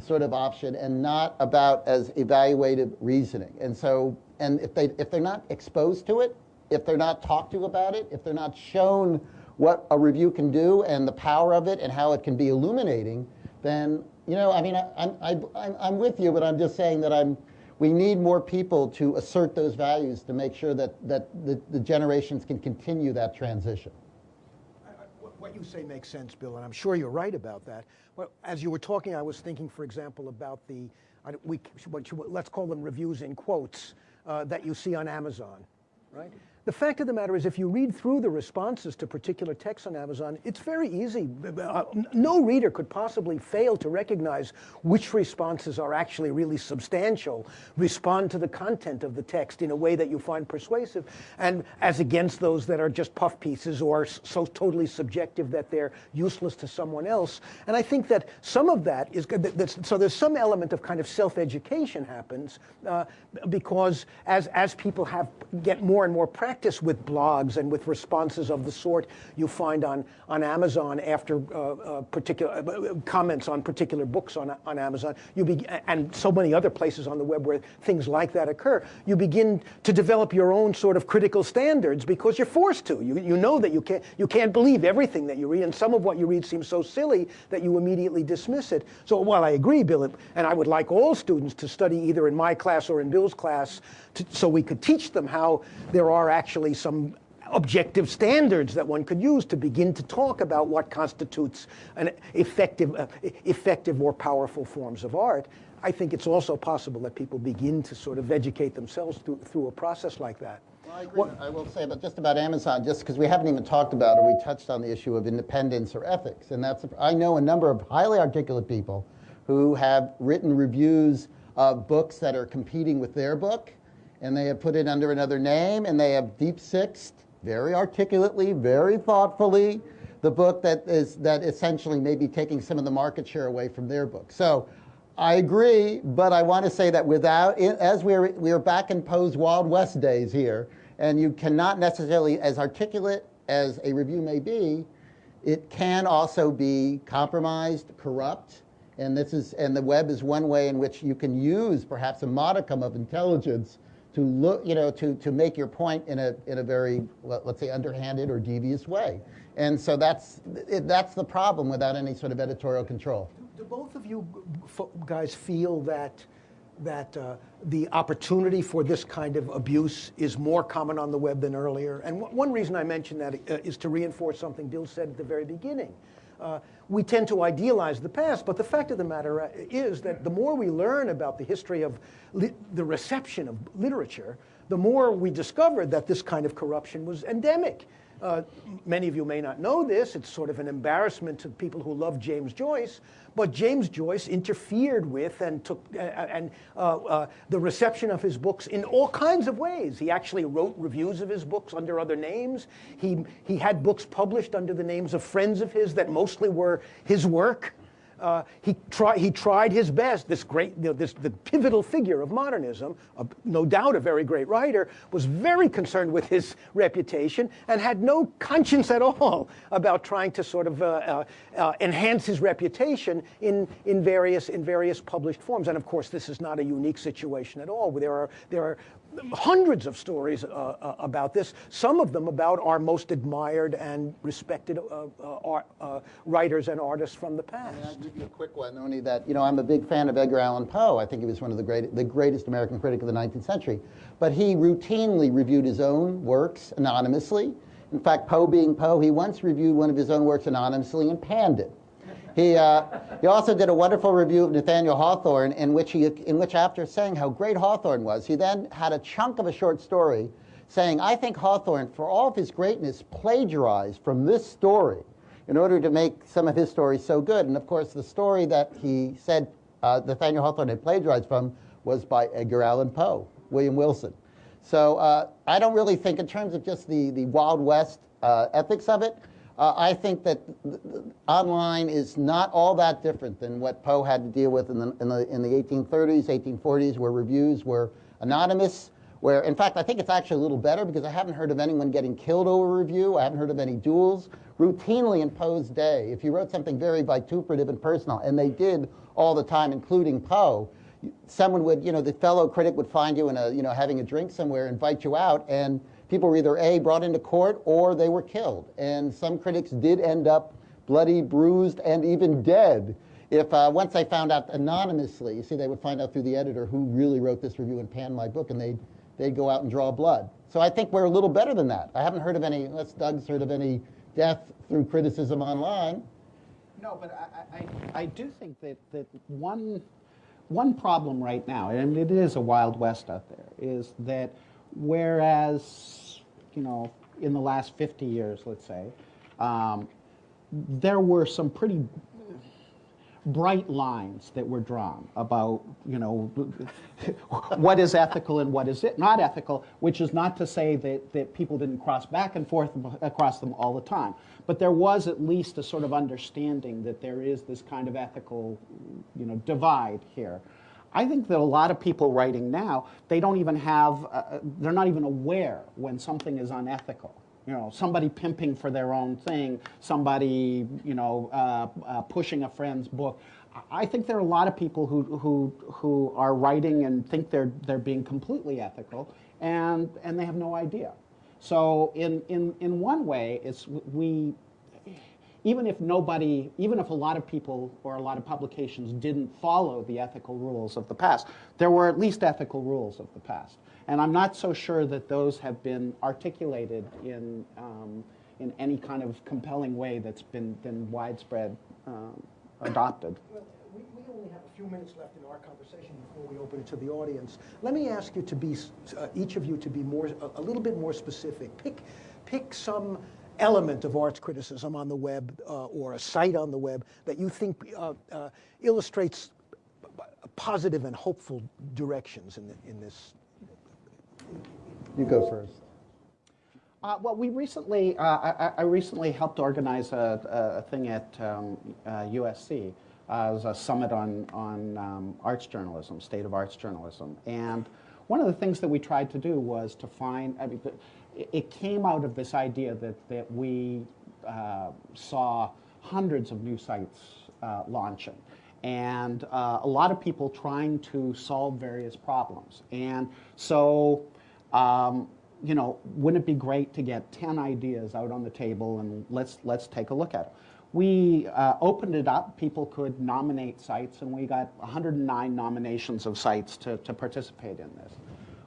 sort of option and not about as evaluative reasoning. And so, and if, they, if they're not exposed to it, if they're not talked to about it, if they're not shown what a review can do and the power of it and how it can be illuminating, then, you know, I mean, I, I'm, I, I'm with you, but I'm just saying that I'm, we need more people to assert those values to make sure that, that the, the generations can continue that transition. What- you say makes sense, Bill, and I'm sure you're right about that. Well, as you were talking, I was thinking, for example, about the, we, let's call them reviews in quotes, uh, that you see on Amazon, right? The fact of the matter is, if you read through the responses to particular texts on Amazon, it's very easy. Uh, No reader could possibly fail to recognize which responses are actually really substantial, respond to the content of the text in a way that you find persuasive, and as against those that are just puff pieces or so totally subjective that they're useless to someone else. And I think that some of that is So there's some element of kind of self-education happens uh, because as as people have get more and more practice with blogs and with responses of the sort you find on on Amazon after uh, uh, particular uh, comments on particular books on on Amazon, you be, and so many other places on the web where things like that occur, you begin to develop your own sort of critical standards because you're forced to. You you know that you can't you can't believe everything that you read, and some of what you read seems so silly that you immediately dismiss it. So while I agree, Bill, and I would like all students to study either in my class or in Bill's class, to, so we could teach them how there are actually some objective standards that one could use to begin to talk about what constitutes an effective, uh, effective or powerful forms of art. I think it's also possible that people begin to sort of educate themselves through, through a process like that. Well, I agree. I will say about just about Amazon, just because we haven't even talked about or we touched on the issue of independence or ethics, and that's I know a number of highly articulate people who have written reviews of books that are competing with their book, and they have put it under another name, and they have deep sixed very articulately, very thoughtfully, the book that is that essentially may be taking some of the market share away from their book. So. I agree, but I want to say that without, as we're, we're back in Poe's Wild West days here, and you cannot necessarily, as articulate as a review may be, it can also be compromised, corrupt, and this is, and the web is one way in which you can use perhaps a modicum of intelligence to look, you know, to, to make your point in a, in a very, let- let's say, underhanded or devious way. And so that's, that's the problem without any sort of editorial control. Do both of you guys feel that that uh, the opportunity for this kind of abuse is more common on the web than earlier? And one reason I mention that uh, to reinforce something Bill said at the very beginning. Uh, we tend to idealize the past, but the fact of the matter uh, is that the more we learn about the history of the reception of literature, the more we discover that this kind of corruption was endemic. Uh, many of you may not know this. It's sort of an embarrassment to people who love James Joyce. But James Joyce interfered with and took uh, and uh, uh, the reception of his books in all kinds of ways. He actually wrote reviews of his books under other names. He he had books published under the names of friends of his that mostly were his work. Uh, he, try, he tried his best. This great, you know, this the pivotal figure of modernism, uh, no doubt a very great writer, was very concerned with his reputation and had no conscience at all about trying to sort of uh, uh, uh, enhance his reputation in, in various in various published forms. And of course, this is not a unique situation at all. There are there are hundreds of stories uh, uh, about this. Some of them about our most admired and respected uh, uh, art, uh, writers and artists from the past. I'll give you a quick one, only that, you know, I'm a big fan of Edgar Allan Poe. I think he was one of the, great, the greatest American critic of the 19th century. But he routinely reviewed his own works anonymously. In fact, Poe being Poe, he once reviewed one of his own works anonymously and panned it. He, uh, he also did a wonderful review of Nathaniel Hawthorne, in which, he, in which, after saying how great Hawthorne was, he then had a chunk of a short story saying, I think Hawthorne, for all of his greatness, plagiarized from this story in order to make some of his stories so good. And of course, the story that he said uh, Nathaniel Hawthorne had plagiarized from was by Edgar Allan Poe, William Wilson. So uh, I don't really think, in terms of just the, the Wild West uh, ethics of it, uh, I think that online is not all that different than what Poe had to deal with in the, in the, in the 1830s, 1840s, where reviews were anonymous. Where, in fact, I think it's actually a little better because I haven't heard of anyone getting killed over review. I haven't heard of any duels. Routinely in Poe's day, if you wrote something very vituperative and personal, and they did all the time, including Poe, someone would, you know, the fellow critic would find you in a, you know, having a drink somewhere, invite you out, and people were either A, brought into court, or they were killed. And some critics did end up bloody, bruised, and even dead. If uh, once they found out anonymously, you see, they would find out through the editor who really wrote this review and panned my book, and they'd, they'd go out and draw blood. So I think we're a little better than that. I haven't heard of any, unless Doug's heard of any death through criticism online. No, but I, I, I do think that, that one, one problem right now, and it is a wild west out there, is that whereas, you know, in the last 50 years, let's say, um, there were some pretty bright lines that were drawn about, you know, what is ethical and what is it not ethical, which is not to say that, that people didn't cross back and forth across them all the time. But there was at least a sort of understanding that there is this kind of ethical, you know, divide here. I think that a lot of people writing now, they don't even have, uh, they're not even aware when something is unethical you know, somebody pimping for their own thing, somebody, you know, uh, uh, pushing a friend's book. I think there are a lot of people who, who, who are writing and think they're, they're being completely ethical, and, and they have no idea. So in, in, in one way, it's we, even if nobody, even if a lot of people or a lot of publications didn't follow the ethical rules of the past, there were at least ethical rules of the past. And I'm not so sure that those have been articulated in, um, in any kind of compelling way that's been, been widespread um, adopted. Well, we, we only have a few minutes left in our conversation before we open it to the audience. Let me ask you to be, uh, each of you to be more, a, a, little bit more specific. Pick, pick some element of arts criticism on the web uh, or a site on the web that you think uh, uh illustrates positive and hopeful directions in, the, in this you go first. Uh, well, we recently, uh, I, I, recently helped organize a, a thing at um, uh, USC. Uh, it was a summit on, on um, arts journalism, state of arts journalism. And one of the things that we tried to do was to find, I mean, it came out of this idea that, that we uh, saw hundreds of new sites uh, launching and uh, a lot of people trying to solve various problems. And so um, you know, wouldn't it be great to get 10 ideas out on the table and let's, let's take a look at them. We uh, opened it up. People could nominate sites, and we got 109 nominations of sites to, to participate in this.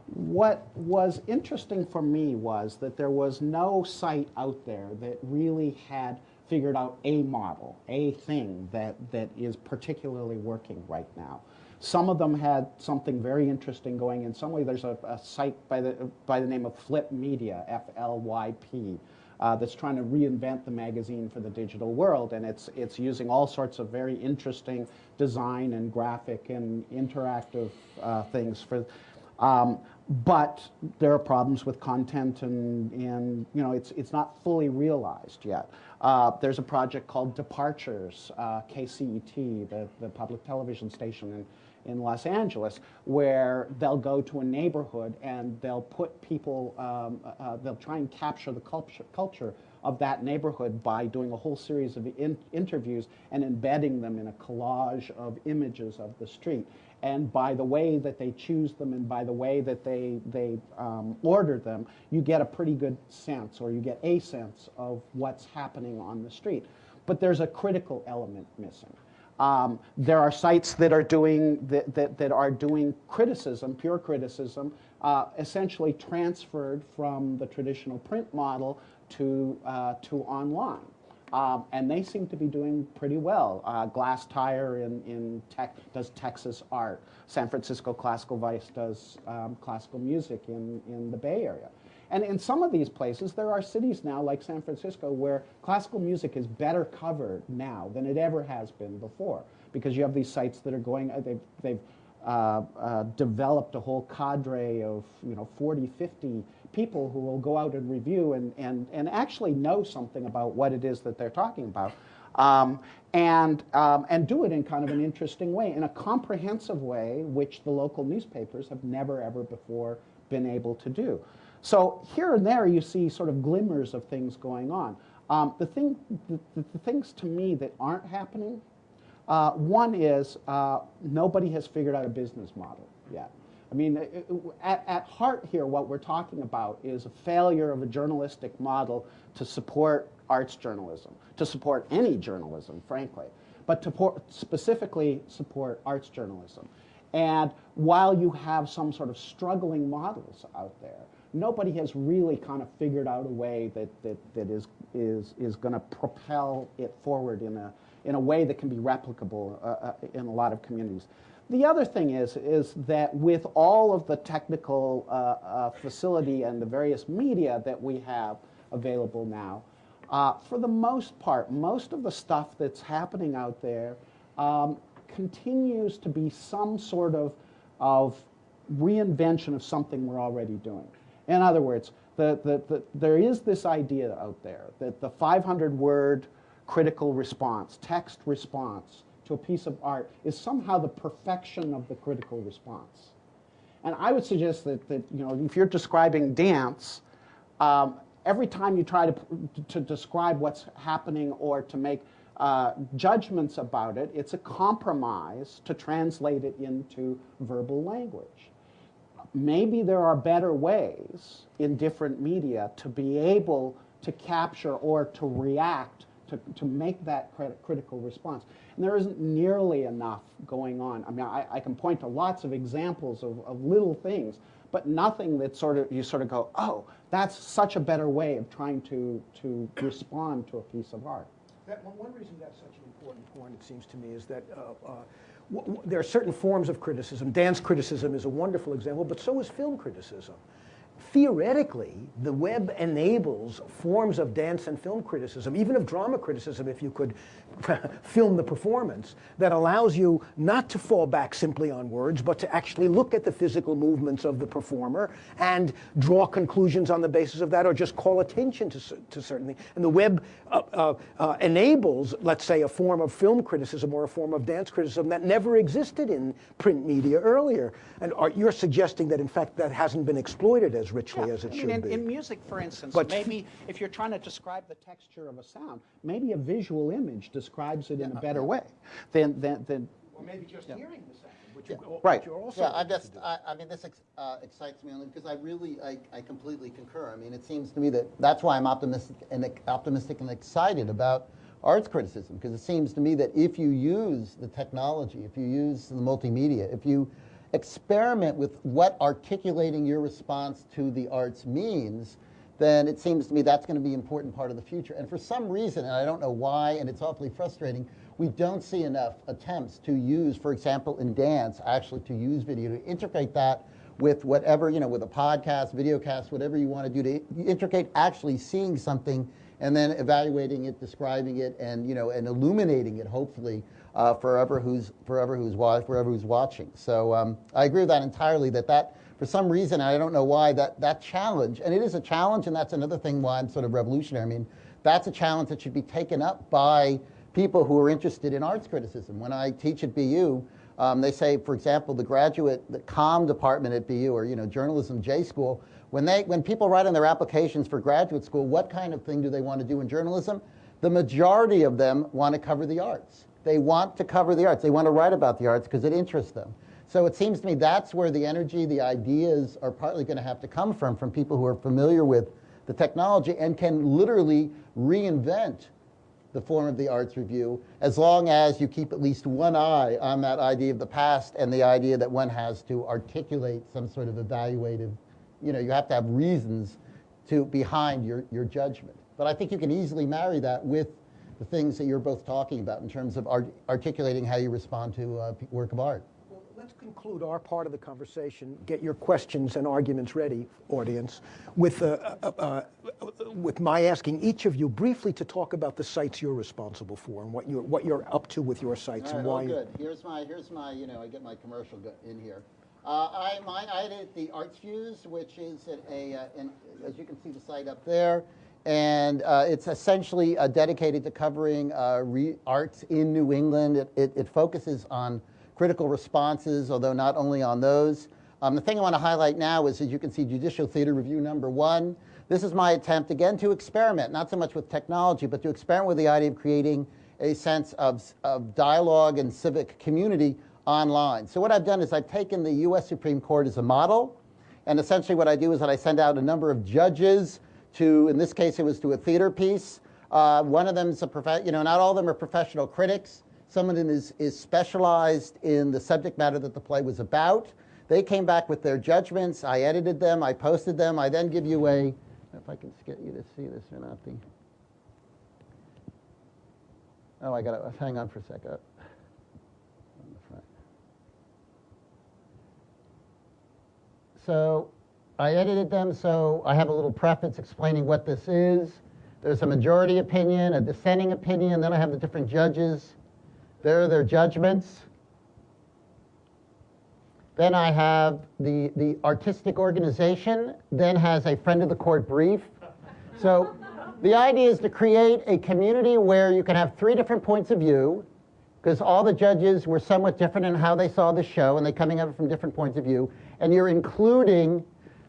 What was interesting for me was that there was no site out there that really had figured out a model, a thing that, that is particularly working right now. Some of them had something very interesting going. In some way, there's a, a site by the, by the name of FLYP Media, F-L-Y-P, uh, that's trying to reinvent the magazine for the digital world. And it's, it's using all sorts of very interesting design and graphic and interactive uh, things for, um, but there are problems with content and, and you know, it's, it's not fully realized yet. Uh, there's a project called Departures, uh, KCET, the, the public television station in, in Los Angeles, where they'll go to a neighborhood and they'll put people, um, uh, uh, they'll try and capture the culture, culture of that neighborhood by doing a whole series of in interviews and embedding them in a collage of images of the street. And by the way that they choose them and by the way that they, they um, order them, you get a pretty good sense or you get a sense of what's happening on the street. But there's a critical element missing. Um, there are sites that are doing that, that, that are doing criticism, pure criticism, uh, essentially transferred from the traditional print model to uh, to online. Um, and they seem to be doing pretty well. Uh, Glasstire in, in tech does Texas art. San Francisco Classical Voice does um, classical music in, in the Bay Area. And in some of these places, there are cities now, like San Francisco, where classical music is better covered now than it ever has been before, because you have these sites that are going, uh, they've, they've uh, uh, developed a whole cadre of you know 40, 50 people who will go out and review and, and, and actually know something about what it is that they're talking about. Um, and, um, and do it in kind of an interesting way, in a comprehensive way, which the local newspapers have never ever before been able to do. So here and there you see sort of glimmers of things going on. Um, the, thing, the, the things to me that aren't happening uh, one is uh, nobody has figured out a business model yet. I mean, it- it- at, at heart here, what we're talking about is a failure of a journalistic model to support arts journalism, to support any journalism, frankly, but to specifically support arts journalism. And while you have some sort of struggling models out there, nobody has really kind of figured out a way that, that, that is, is, is going to propel it forward in a, in a way that can be replicable uh, uh, in a lot of communities. The other thing is, is that with all of the technical uh, uh, facility and the various media that we have available now, uh, for the most part, most of the stuff that's happening out there um, continues to be some sort of, of reinvention of something we're already doing. In other words, the, the, the, there is this idea out there that the 500 word critical response, text response to a piece of art is somehow the perfection of the critical response. And I would suggest that, that you know, if you're describing dance, um, every time you try to, to describe what's happening or to make uh, judgments about it, it's a compromise to translate it into verbal language. Maybe there are better ways in different media to be able to capture or to react to, to make that crit- critical response. And there isn't nearly enough going on. I mean, I, I can point to lots of examples of, of little things, but nothing that sort of you sort of go, oh, that's such a better way of trying to, to respond to a piece of art. That, one, reason that's such an important point, it seems to me, is that uh, uh, there are certain forms of criticism. Dance criticism is a wonderful example, but so is film criticism. Theoretically, the web enables forms of dance and film criticism, even of drama criticism, if you could film the performance, that allows you not to fall back simply on words, but to actually look at the physical movements of the performer and draw conclusions on the basis of that, or just call attention to, to certain things. And the web uh, uh, uh, enables, let's say, a form of film criticism or a form of dance criticism that never existed in print media earlier. And are, you're suggesting that, in fact, that hasn't been exploited as richly as it I mean, should in, be. in music, for instance, But- maybe if you're trying to describe the texture of a sound, maybe a visual image describes it in a better way than, than, than or maybe just hearing the sound, which, you, right. you're also Yeah, I able just. I, I mean, this ex- uh, excites me only because I really, I, I completely concur. I mean, it seems to me that that's why I'm optimistic and optimistic and excited about arts criticism because it seems to me that if you use the technology, if you use the multimedia, if you experiment with what articulating your response to the arts means, then it seems to me that's going to be an important part of the future. And for some reason, and I don't know why, and it's awfully frustrating, we don't see enough attempts to use, for example, in dance, actually to use video, to integrate that with whatever, you know, with a podcast, video cast, whatever you want to do, to integrate actually seeing something and then evaluating it, describing it, and, you know, and illuminating it, hopefully, uh, forever who's, forever who's, forever who's watching. So um, I agree with that entirely, that that, for some reason, I don't know why, that, that challenge, and it is a challenge, and that's another thing why I'm sort of revolutionary. I mean, that's a challenge that should be taken up by people who are interested in arts criticism. When I teach at BU, um, they say, for example, the graduate, the COM department at BU, or you know, journalism J school, when they, when people write in their applications for graduate school, what kind of thing do they want to do in journalism? The majority of them want to cover the arts. They want to cover the arts. They want to write about the arts because it interests them. So it seems to me that's where the energy, the ideas are partly going to have to come from, from people who are familiar with the technology and can literally reinvent the form of the arts review, as long as you keep at least one eye on that idea of the past and the idea that one has to articulate some sort of evaluative, you know, you have to have reasons to behind your, your judgment. But I think you can easily marry that with the things that you're both talking about in terms of art- articulating how you respond to uh, p- work of art. Well, let's conclude our part of the conversation. Get your questions and arguments ready, audience, with, uh, uh, uh, with my asking each of you briefly to talk about the sites you're responsible for and what you're, what you're up to with your sites All and right, why. oh, good. Here's my, here's my, you know, I get my commercial in here. Uh, I, my, I edit the Arts Fuse, which is at a, uh, an, as you can see the site up there, and uh, it's essentially uh, dedicated to covering uh, re- arts in New England. It, it, it focuses on critical responses, although not only on those. Um, the thing I want to highlight now is, as you can see, Judicial Theater Review number one. This is my attempt, again, to experiment, not so much with technology, but to experiment with the idea of creating a sense of, of dialogue and civic community online. So what I've done is I've taken the U.S. Supreme Court as a model, and essentially what I do is that I send out a number of judges to, in this case, it was to a theater piece. Uh, one of them is a prof- you know, not all of them are professional critics. Some of them is, is specialized in the subject matter that the play was about. They came back with their judgments. I edited them. I posted them. I then give you a, if I can get you to see this or not. The, oh, I got to hang on for a second. Uh, front. So I edited them, so I have a little preface explaining what this is. There's a majority opinion, a dissenting opinion, then I have the different judges. There are their judgments. Then I have the, the artistic organization, then has a friend of the court brief. So the idea is to create a community where you can have three different points of view, because all the judges were somewhat different in how they saw the show, and they're coming at it from different points of view, and you're including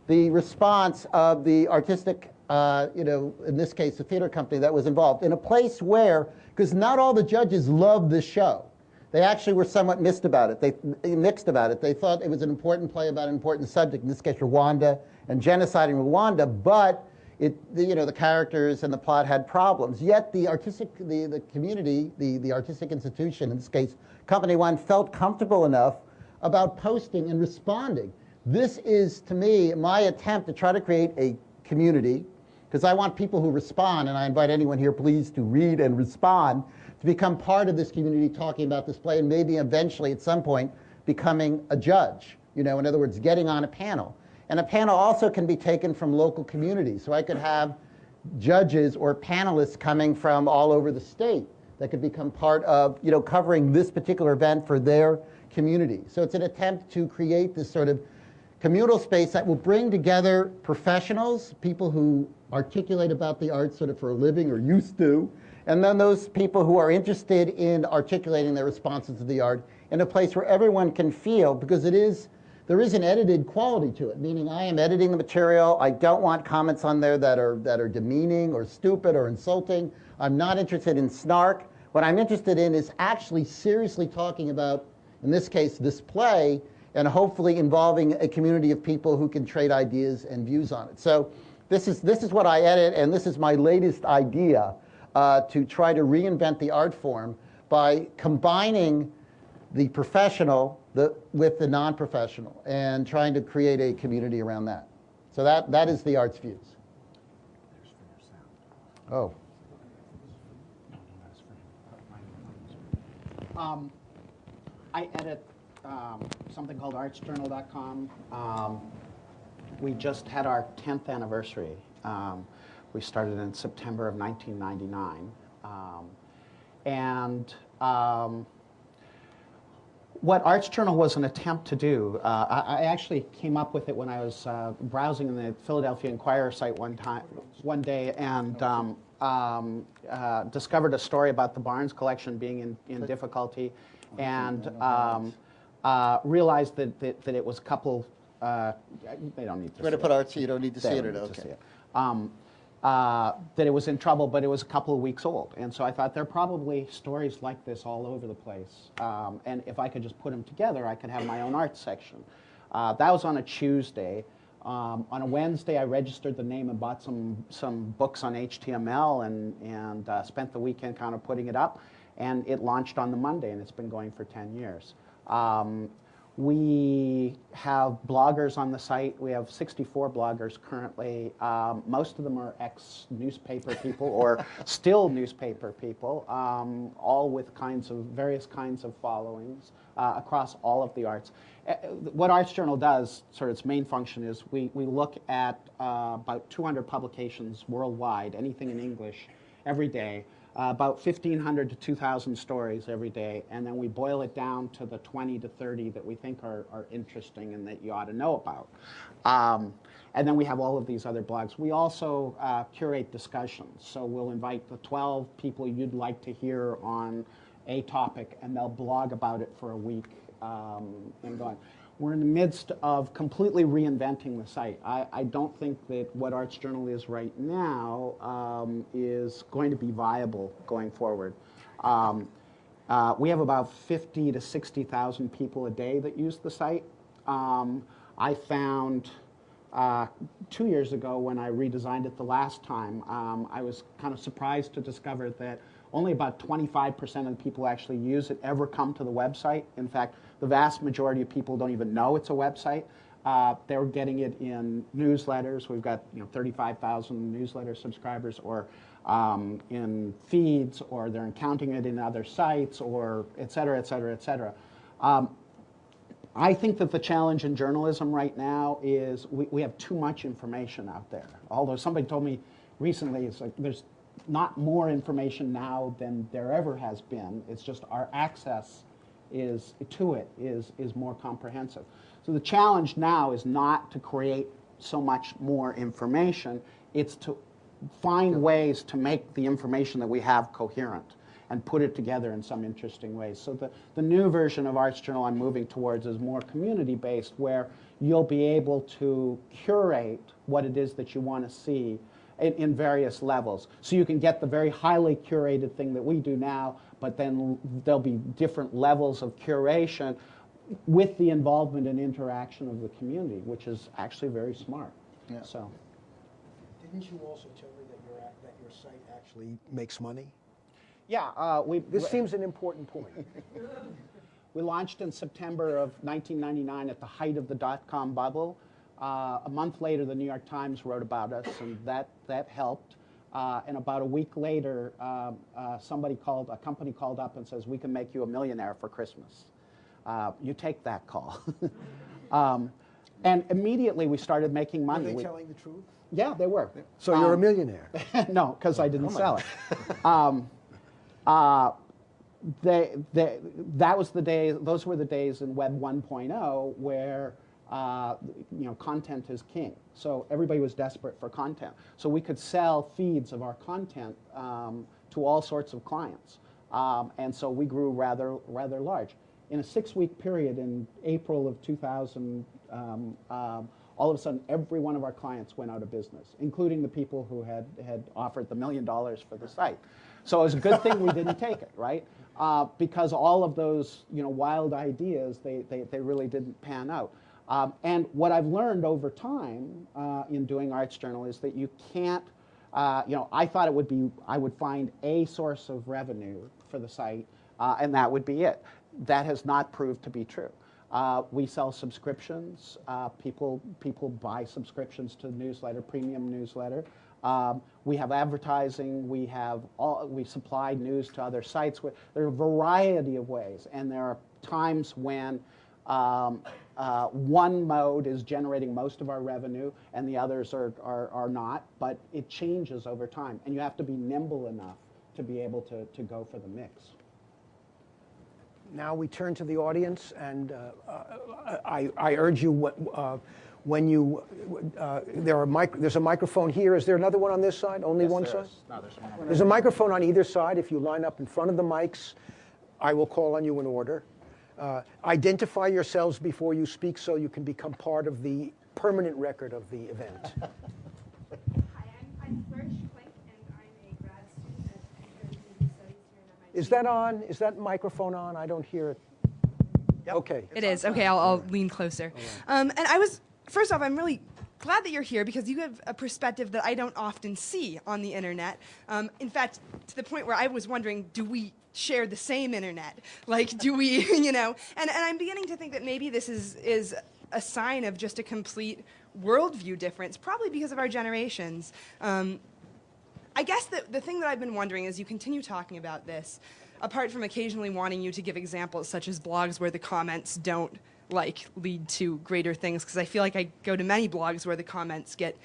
the response of the artistic, uh, you know, in this case, the theater company that was involved, in a place where, because not all the judges loved the show. They actually were somewhat mixed about it. They mixed about it. They thought it was an important play about an important subject, in this case, Rwanda and genocide in Rwanda, but it, the, you know, the characters and the plot had problems. Yet the artistic, the, the community, the, the artistic institution, in this case, Company One, felt comfortable enough about posting and responding. This is, to me, my attempt to try to create a community, because I want people who respond, and I invite anyone here, please, to read and respond, to become part of this community talking about this play, and maybe eventually at some point becoming a judge. You know, in other words, getting on a panel. And a panel also can be taken from local communities. So I could have judges or panelists coming from all over the state that could become part of, you know, covering this particular event for their community. So it's an attempt to create this sort of communal space that will bring together professionals, people who articulate about the arts sort of for a living or used to, and then those people who are interested in articulating their responses to the art in a place where everyone can feel, because it is, there is an edited quality to it, meaning I am editing the material. I don't want comments on there that are, that are demeaning or stupid or insulting. I'm not interested in snark. What I'm interested in is actually seriously talking about, in this case, this play, and hopefully involving a community of people who can trade ideas and views on it. So this is, this is what I edit, and this is my latest idea uh, to try to reinvent the art form by combining the professional the, with the non-professional and trying to create a community around that. So that, that is the Arts Fuse. Oh. Um, I edit um, something called artsjournal.com. Um, we just had our 10th anniversary. Um, we started in September of 1999. Um, and um, what Arts Journal was an attempt to do, uh, I, I actually came up with it when I was uh, browsing in the Philadelphia Inquirer site one time, one day, and um, um, uh, discovered a story about the Barnes collection being in, in difficulty, and um, uh, realized that, that, that it was a couple. Uh, they don't need to. We're going to put it. art you don't need to see it. Or, to see okay. it. Um, uh, that it was in trouble, but it was a couple of weeks old. And so I thought there are probably stories like this all over the place. Um, and if I could just put them together, I could have my own art section. Uh, that was on a Tuesday. Um, on a Wednesday, I registered the name and bought some, some books on HTML and, and uh, spent the weekend kind of putting it up. And it launched on the Monday, and it's been going for 10 years. Um, we have bloggers on the site. We have 64 bloggers currently. Um, most of them are ex-newspaper people or still newspaper people, um, all with kinds of various kinds of followings uh, across all of the arts. Uh, what Arts Journal does, sort of its main function is we, we look at uh, about 200 publications worldwide, anything in English, every day uh, about 1,500 to 2,000 stories every day, and then we boil it down to the 20 to 30 that we think are, are interesting and that you ought to know about. Um, and then we have all of these other blogs. We also uh, curate discussions, so we'll invite the 12 people you'd like to hear on a topic, and they'll blog about it for a week um, and go on. We're in the midst of completely reinventing the site. I, I don't think that what Arts Journal is right now um, is going to be viable going forward. Um, uh, we have about 50 to 60,000 people a day that use the site. Um, I found uh, two years ago when I redesigned it the last time, um, I was kind of surprised to discover that only about 25% of the people who actually use it ever come to the website. In fact, the vast majority of people don't even know it's a website. Uh, they're getting it in newsletters. We've got you know 35,000 newsletter subscribers, or um, in feeds, or they're encountering it in other sites, or et cetera, et cetera, et cetera. Um, I think that the challenge in journalism right now is we, we have too much information out there. Although somebody told me recently, it's like there's not more information now than there ever has been. It's just our access is to it is, is more comprehensive. So the challenge now is not to create so much more information, it's to find ways to make the information that we have coherent and put it together in some interesting ways. So the, the new version of Arts Journal I'm moving towards is more community-based, where you'll be able to curate what it is that you want to see in, in, various levels. So you can get the very highly curated thing that we do now, but then there'll be different levels of curation with the involvement and interaction of the community, which is actually very smart. Yeah. So. Didn't you also tell me that your, that your site actually makes money? Yeah, uh, we. This seems an important point. we launched in September of 1999 at the height of the dot-com bubble. Uh, a month later, the New York Times wrote about us, and that, that helped. Uh, and about a week later, um, uh, somebody called, a company called up and says, we can make you a millionaire for Christmas. Uh, you take that call. um, and immediately we started making money. Were they we, telling the truth? Yeah, they were. So you're a Um, millionaire. no, because I didn't sell it. Um, uh, they, they, that was the day, those were the days in Web 1.0 where uh, you know, content is king. So everybody was desperate for content. So we could sell feeds of our content um, to all sorts of clients. Um, and so we grew rather, rather large. In a six-week period in April of 2000, um, um, all of a sudden every one of our clients went out of business, including the people who had, had offered the million dollars for the site. So it was a good thing we didn't take it, right? Uh, because all of those you know, wild ideas, they, they, they really didn't pan out. Um, and what I've learned over time uh, in doing Arts Journal is that you can't, uh, you know, I thought it would be, I would find a source of revenue for the site, uh, and that would be it. That has not proved to be true. Uh, we sell subscriptions. Uh, people, people buy subscriptions to the newsletter, premium newsletter. Um, we have advertising. We have all, we supply news to other sites. There are a variety of ways, and there are times when um, uh, one mode is generating most of our revenue and the others are, are, are, not, but it changes over time. And you have to be nimble enough to be able to, to go for the mix. Now we turn to the audience, and uh, I, I, urge you, uh, when you, uh, there are mic there's a microphone here. Is there another one on this side? Only yes, one side? No, there's one. There's a microphone on either side. If you line up in front of the mics, I will call on you in order. Uh, identify yourselves before you speak so you can become part of the permanent record of the event. Hi, I'm, I'm Flourish Klink, and I'm a grad student at Comparative Studies here at MIT. Is that on? Is that microphone on? I don't hear it. Okay. It is. Okay, I'll, I'll lean closer. Um, and I was, first off, I'm really glad that you're here because you have a perspective that I don't often see on the internet. Um, in fact, to the point where I was wondering, do we share the same internet? Like, do we, you know? And, and I'm beginning to think that maybe this is, is a sign of just a complete worldview difference, probably because of our generations. Um, I guess the, the thing that I've been wondering as you continue talking about this, apart from occasionally wanting you to give examples such as blogs where the comments don't like lead to greater things, because I feel like I go to many blogs where the comments get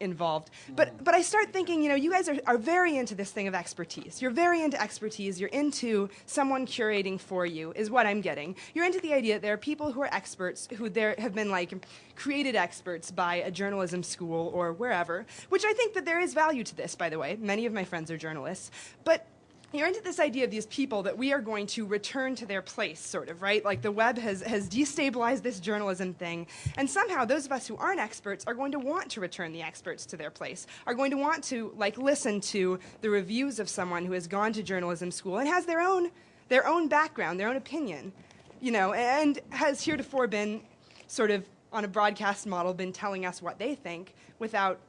involved. But but I start thinking, you know, you guys are, are very into this thing of expertise. You're very into expertise. You're into someone curating for you, is what I'm getting. You're into the idea that there are people who are experts who there have been like created experts by a journalism school or wherever, which I think that there is value to this, by the way. Many of my friends are journalists. But you're into this idea of these people that we are going to return to their place, sort of, right? Like the web has, has destabilized this journalism thing, and somehow those of us who aren't experts are going to want to return the experts to their place, are going to want to like listen to the reviews of someone who has gone to journalism school and has their own, their own background, their own opinion, you know, and has heretofore been sort of on a broadcast model been telling us what they think without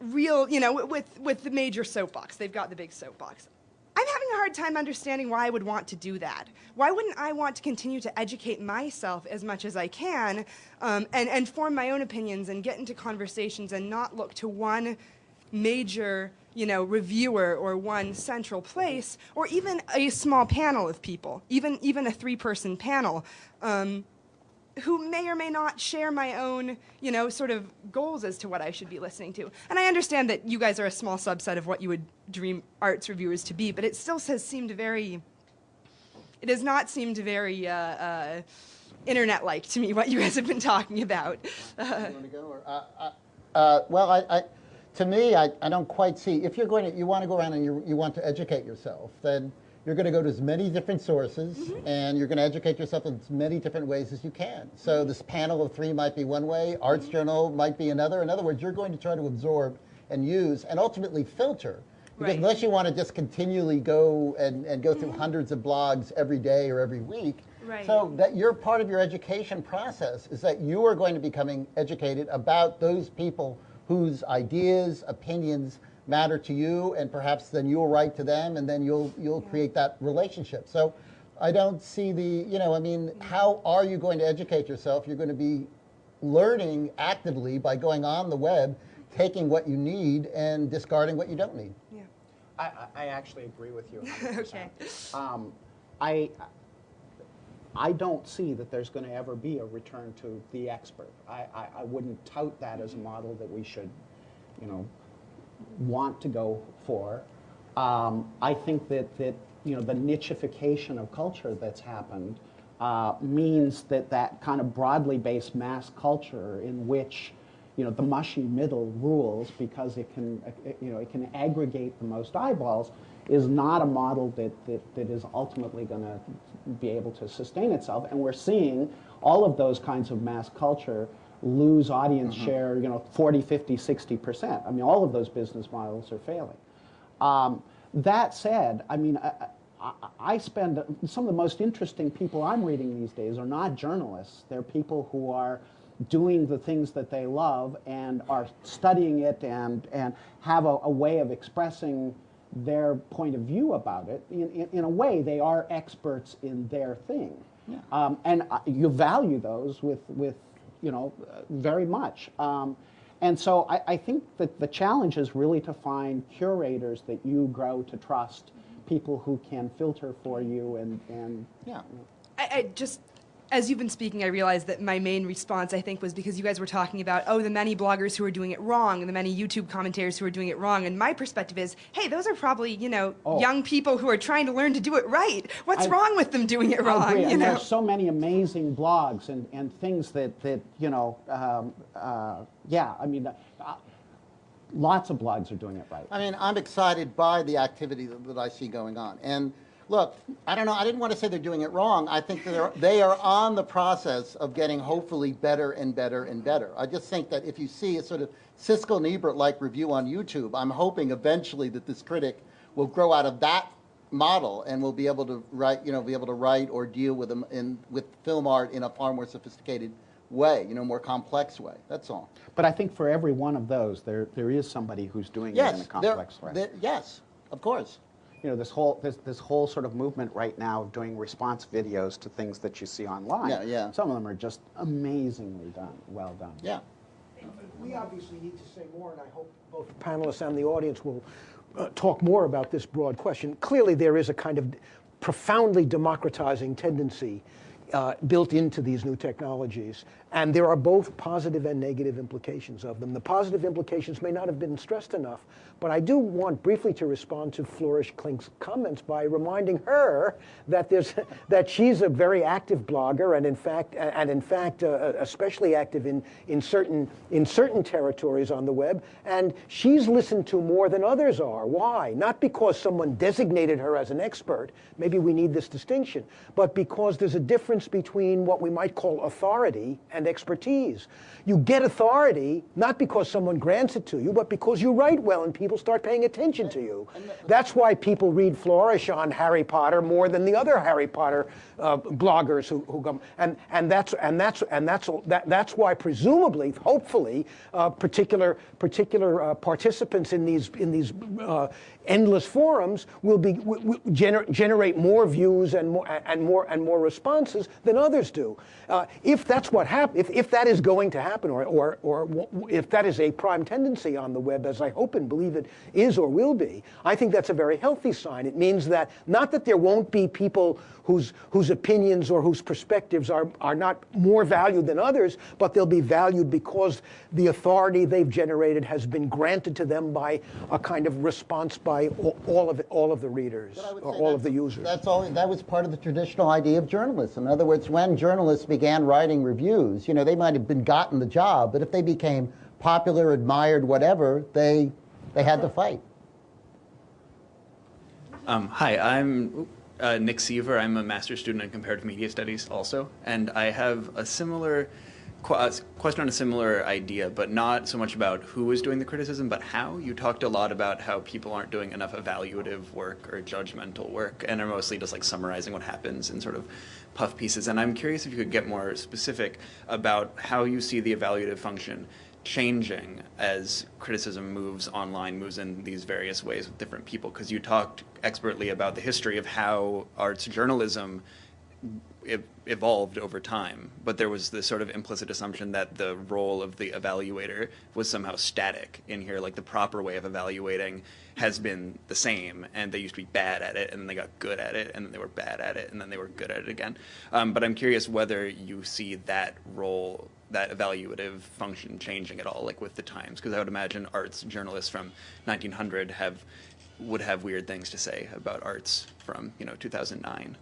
real, you know, with, with the major soapbox. They've got the big soapbox. I'm having a hard time understanding why I would want to do that. Why wouldn't I want to continue to educate myself as much as I can um, and, and form my own opinions and get into conversations and not look to one major you know, reviewer or one central place, or even a small panel of people, even, even a three-person panel. Um, who may or may not share my own, you know, sort of goals as to what I should be listening to. And I understand that you guys are a small subset of what you would dream arts reviewers to be, but it still has seemed very, it has not seemed very uh, uh, internet-like to me what you guys have been talking about. You want to go? Or, uh, uh, uh, well, I, I, to me, I, I don't quite see. If you're going to, you want to go around and you, you want to educate yourself, then you're going to go to as many different sources mm-hmm. and you're going to educate yourself in as many different ways as you can. So mm-hmm. this panel of three might be one way, Arts mm-hmm. Journal might be another. In other words, you're going to try to absorb and use and ultimately filter. Because Right. unless you want to just continually go and, and go through hundreds of blogs every day or every week, Right. so that you're part of your education process is that you are going to be becoming educated about those people whose ideas, opinions matter to you, and perhaps then you'll write to them, and then you'll you'll create that relationship. So, I don't see the you know I mean, how are you going to educate yourself? You're going to be learning actively by going on the web, taking what you need and discarding what you don't need. yeah. I, I I actually agree with you. 100%. Okay. Um, I, I don't see that there's going to ever be a return to the expert. I, I, I wouldn't tout that as a model that we should, you know, want to go for. Um, I think that, that, you know, the nichification of culture that's happened uh, means that that kind of broadly based mass culture in which you know, the mushy middle rules because it can, you know, it can aggregate the most eyeballs is not a model that, that, that is ultimately going to be able to sustain itself. And we're seeing all of those kinds of mass culture lose audience share, you know, 40, 50, 60%. I mean, all of those business models are failing. Um, that said, I mean, I, I, I spend some of the most interesting people I'm reading these days are not journalists. They're people who are doing the things that they love and are studying it and, and have a, a way of expressing their point of view about it. In, in, in a way, they are experts in their thing. Um, and uh, you value those with, with you know, uh, very much. Um, and so I, I think that the challenge is really to find curators that you grow to trust, people who can filter for you and, and Yeah. I, I just, as you've been speaking, I realized that my main response, I think, was because you guys were talking about, oh, the many bloggers who are doing it wrong, and the many YouTube commentators who are doing it wrong. And my perspective is, hey, those are probably, you know, Oh. young people who are trying to learn to do it right. What's I- wrong with them doing it I wrong? agree. You and know? there's so many amazing blogs and, and things that, that you know, um, uh, yeah, I mean, uh, lots of blogs are doing it right. I mean, I'm excited by the activity that, that I see going on. And look, I don't know, I didn't want to say they're doing it wrong. I think they're, they are on the process of getting hopefully better and better and better. I just think that if you see a sort of Siskel and Ebert-like review on YouTube, I'm hoping eventually that this critic will grow out of that model and will be able to write, you know, be able to write or deal with them in, with film art in a far more sophisticated way, you know, more complex way. That's all. But I think for every one of those, there, there is somebody who's doing it in a Yes, there- complex way. there- yes, of course. You know, this whole this, this whole sort of movement right now of doing response videos to things that you see online. Yeah, yeah. Some of them are just amazingly done, well done. Yeah. We obviously need to say more, and I hope both panelists and the audience will uh, talk more about this broad question. Clearly, there is a kind of profoundly democratizing tendency uh, built into these new technologies, and there are both positive and negative implications of them. The positive implications may not have been stressed enough, but I do want briefly to respond to Flourish Klink's comments by reminding her that there's that she's a very active blogger, and in fact, and in fact, uh, especially active in in certain in certain territories on the web, and she's listened to more than others are. Why? Not because someone designated her as an expert. Maybe we need this distinction, but because there's a difference between what we might call authority and expertise. You get authority not because someone grants it to you, but because you write well and people start paying attention to you. That's why people read Flourish on Harry Potter more than the other Harry Potter uh, bloggers who, who come. And, and that's and that's and that's that, that's why presumably, hopefully, uh, particular particular uh, participants in these in these uh, endless forums will be will, gener- generate more views and more and more and more responses than others do. Uh, if that's what happens, if, if that is going to happen, or, or or if that is a prime tendency on the web, as I hope and believe it is or will be, I think that's a very healthy sign. It means that not that there won't be people whose whose opinions or whose perspectives are are not more valued than others, but they'll be valued because the authority they've generated has been granted to them by a kind of response by all, all of it, all of the readers But I would or all of the users. That's all. That was part of the traditional idea of journalism. In other words, when journalists began writing reviews, you know, they might have been gotten the job, but if they became popular, admired, whatever, they they had to fight. Um, hi, I'm uh, Nick Seaver. I'm a master's student in comparative media studies also, and I have a similar qu- Uh, question on a similar idea, but not so much about who is doing the criticism, but how. You talked a lot about how people aren't doing enough evaluative work or judgmental work, and are mostly just like summarizing what happens in sort of puff pieces. And I'm curious if you could get more specific about how you see the evaluative function changing as criticism moves online, moves in these various ways with different people? Because you talked expertly about the history of how arts journalism evolved over time, but there was this sort of implicit assumption that the role of the evaluator was somehow static in here, like the proper way of evaluating has been the same, and they used to be bad at it, and then they got good at it, and then they were bad at it, and then they were good at it again. Um, but I'm curious whether you see that role, that evaluative function changing at all, like with the times, because I would imagine arts journalists from 1900 have would have weird things to say about arts from you know 2009.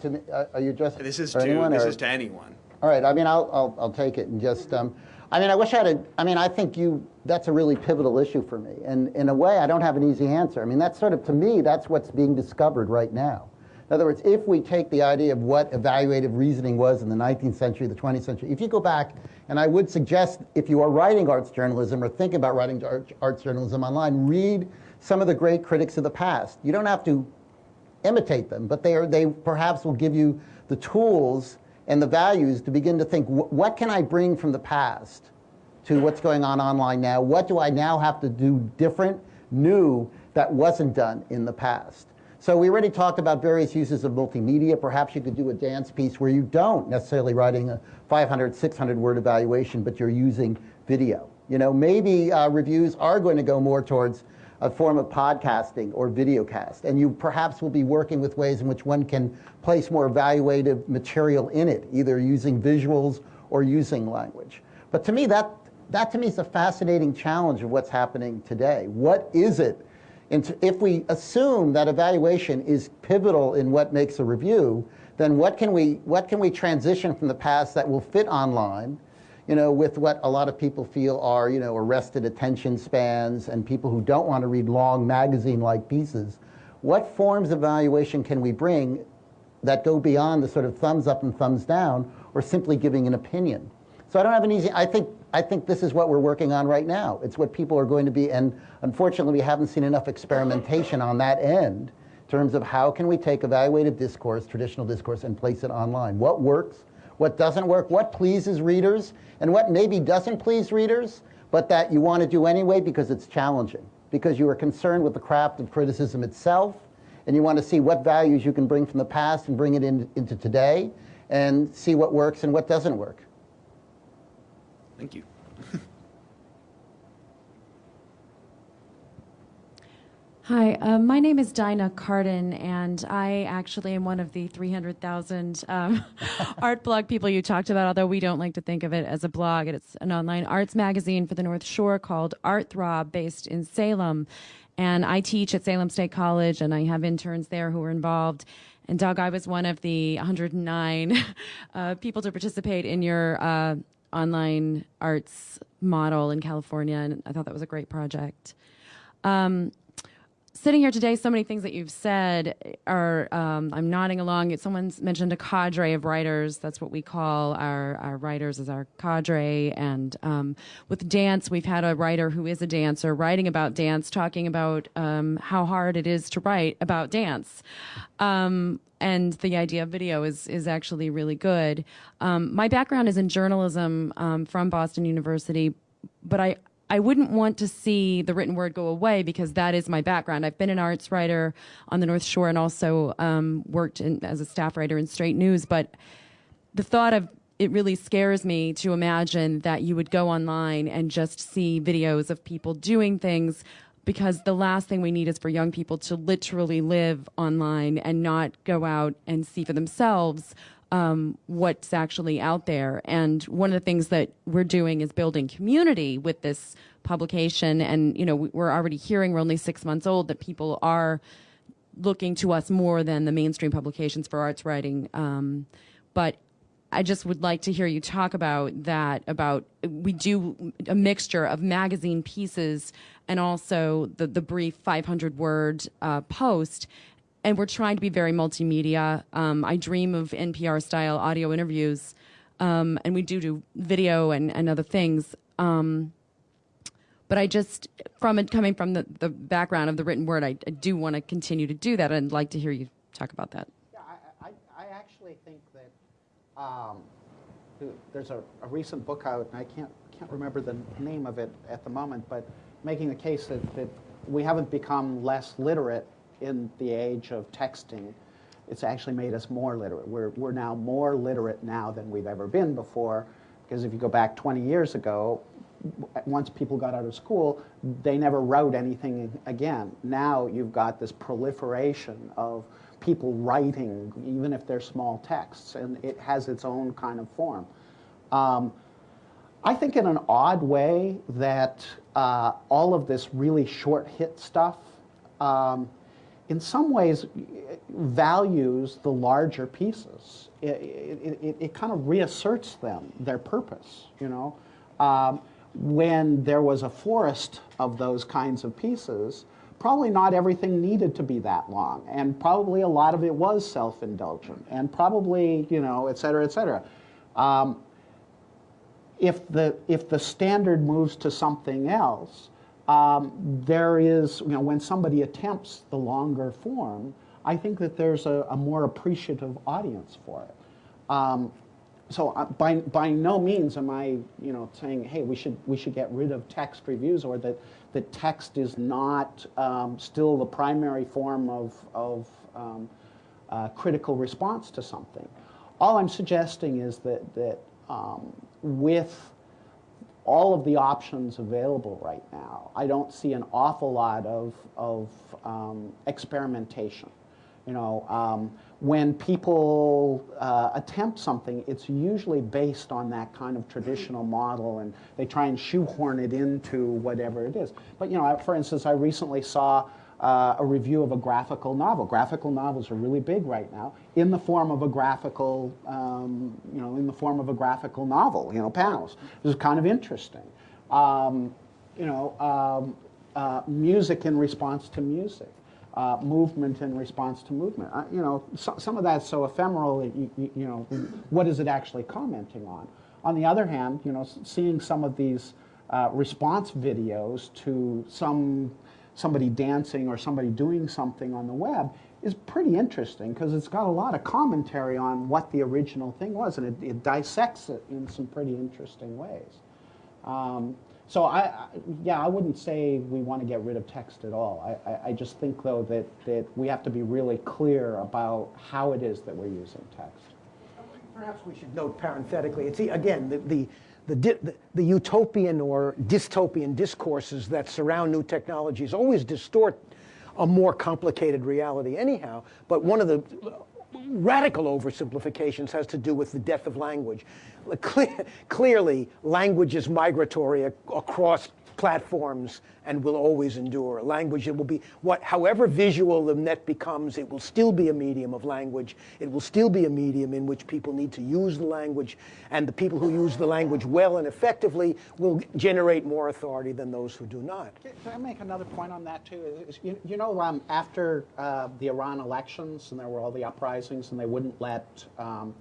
To me, uh, are you addressing This is to anyone, this or- is to anyone. All right. I mean, I'll, I'll, I'll take it and just. Um, I mean, I wish I had. A, I mean, I think you. That's a really pivotal issue for me, and in a way, I don't have an easy answer. I mean, that's sort of to me, that's what's being discovered right now. In other words, if we take the idea of what evaluative reasoning was in the 19th century, the 20th century, if you go back, and I would suggest if you are writing arts journalism or thinking about writing art- arts journalism online, read some of the great critics of the past. You don't have to imitate them, but they, are, they perhaps will give you the tools and the values to begin to think what can I bring from the past to what's going on online now? What do I now have to do different, new, that wasn't done in the past? So we already talked about various uses of multimedia. Perhaps you could do a dance piece where you don't necessarily writing a 500, 600 word evaluation, but you're using video. You know, maybe uh, reviews are going to go more towards a form of podcasting or videocast, and you perhaps will be working with ways in which one can place more evaluative material in it, either using visuals or using language. But to me, that that to me is a fascinating challenge of what's happening today. What is it? And if we assume that evaluation is pivotal in what makes a review, then what can we what can we transition from the past that will fit online? You know, with what a lot of people feel are, you know, arrested attention spans and people who don't want to read long magazine-like pieces. What forms of evaluation can we bring that go beyond the sort of thumbs up and thumbs down, or simply giving an opinion? So I don't have an easy. I think I think this is what we're working on right now. It's what people are going to be, and unfortunately, we haven't seen enough experimentation on that end in terms of how can we take evaluative discourse, traditional discourse, and place it online. What works? What doesn't work, what pleases readers, and what maybe doesn't please readers, but that you want to do anyway because it's challenging, because you are concerned with the craft of criticism itself, and you want to see what values you can bring from the past and bring it in, into today, and see what works and what doesn't work. Thank you. Hi, uh, my name is Dinah Carden, and I actually am one of the 300,000 um, art blog people you talked about, although we don't like to think of it as a blog. It's an online arts magazine for the North Shore called Art Throb, based in Salem. And I teach at Salem State College, and I have interns there who are involved. And Doug, I was one of the 109 uh, people to participate in your uh, online arts model in California, and I thought that was a great project. Um, sitting here today, so many things that you've said are, um, I'm nodding along. Someone's mentioned a cadre of writers. That's what we call our, our writers as our cadre. And um, with dance, we've had a writer who is a dancer writing about dance, talking about um, how hard it is to write about dance. Um, and the idea of video is is actually really good. Um, my background is in journalism um, from Boston University, but I I wouldn't want to see the written word go away because that is my background. I've been an arts writer on the North Shore and also um, worked in, as a staff writer in Straight News. But the thought of it really scares me to imagine that you would go online and just see videos of people doing things because the last thing we need is for young people to literally live online and not go out and see for themselves um, what's actually out there. And one of the things that we're doing is building community with this publication. And, you know, we're already hearing, we're only six months old, that people are looking to us more than the mainstream publications for arts writing. Um, but I just would like to hear you talk about that. About we do a mixture of magazine pieces and also the the brief 500 word uh, post, and we're trying to be very multimedia. Um, I dream of NPR style audio interviews, um, and we do do video and, and other things. Um, but I just, from it coming from the, the background of the written word, I, I do want to continue to do that. I'd like to hear you talk about that. Yeah, I, I, I actually think that um, there's a, a, recent book out, and I can't can't remember the name of it at the moment, but making the case that, that we haven't become less literate in the age of texting, it's actually made us more literate. We're, we're now more literate now than we've ever been before, because if you go back 20 years ago, once people got out of school, they never wrote anything again. Now you've got this proliferation of people writing, even if they're small texts, and it has its own kind of form. Um, I think in an odd way that uh, all of this really short hit stuff um, in some ways values the larger pieces. It, it, it, it, kind of reasserts them, their purpose, you know. Um, when there was a forest of those kinds of pieces, probably not everything needed to be that long, and probably a lot of it was self-indulgent, and probably, you know, et cetera, et cetera. Um, if, the, if the standard moves to something else, um, there is, you know, when somebody attempts the longer form, I think that there's a, a more appreciative audience for it. Um, so uh, by, by no means am I, you know, saying, hey, we should, we should get rid of text reviews or that, that text is not um, still the primary form of, of um, uh, critical response to something. All I'm suggesting is that, that um, with all of the options available right now, I don't see an awful lot of, of um, experimentation. You know, um, when people uh, attempt something, it's usually based on that kind of traditional model, and they try and shoehorn it into whatever it is. But you know, for instance, I recently saw uh, a review of a graphical novel. Graphical novels are really big right now in the form of a graphical, um, you know, in the form of a graphical novel, you know, panels. This is kind of interesting. Um, you know, um, uh, music in response to music. Uh, movement in response to movement. Uh, you know, so, some of that's so ephemeral. You, you, you, know, what is it actually commenting on? On the other hand, you know, seeing some of these uh, response videos to some somebody dancing or somebody doing something on the web is pretty interesting because it's got a lot of commentary on what the original thing was, and it, it dissects it in some pretty interesting ways. Um, so I, I, yeah, I wouldn't say we want to get rid of text at all. I, I, I just think though that, that we have to be really clear about how it is that we're using text. Perhaps we should note parenthetically, it's, again, the, the, the, the utopian or dystopian discourses that surround new technologies always distort a more complicated reality anyhow. But one of the radical oversimplifications has to do with the death of language. Cle- Clearly, language is migratory ac- across platforms and will always endure. Language, it will be, what, however visual the net becomes, it will still be a medium of language. It will still be a medium in which people need to use the language, and the people who use the language well and effectively will generate more authority than those who do not. Can I make another point on that too? You, you know, um, after uh, the Iran elections and there were all the uprisings and they wouldn't let um,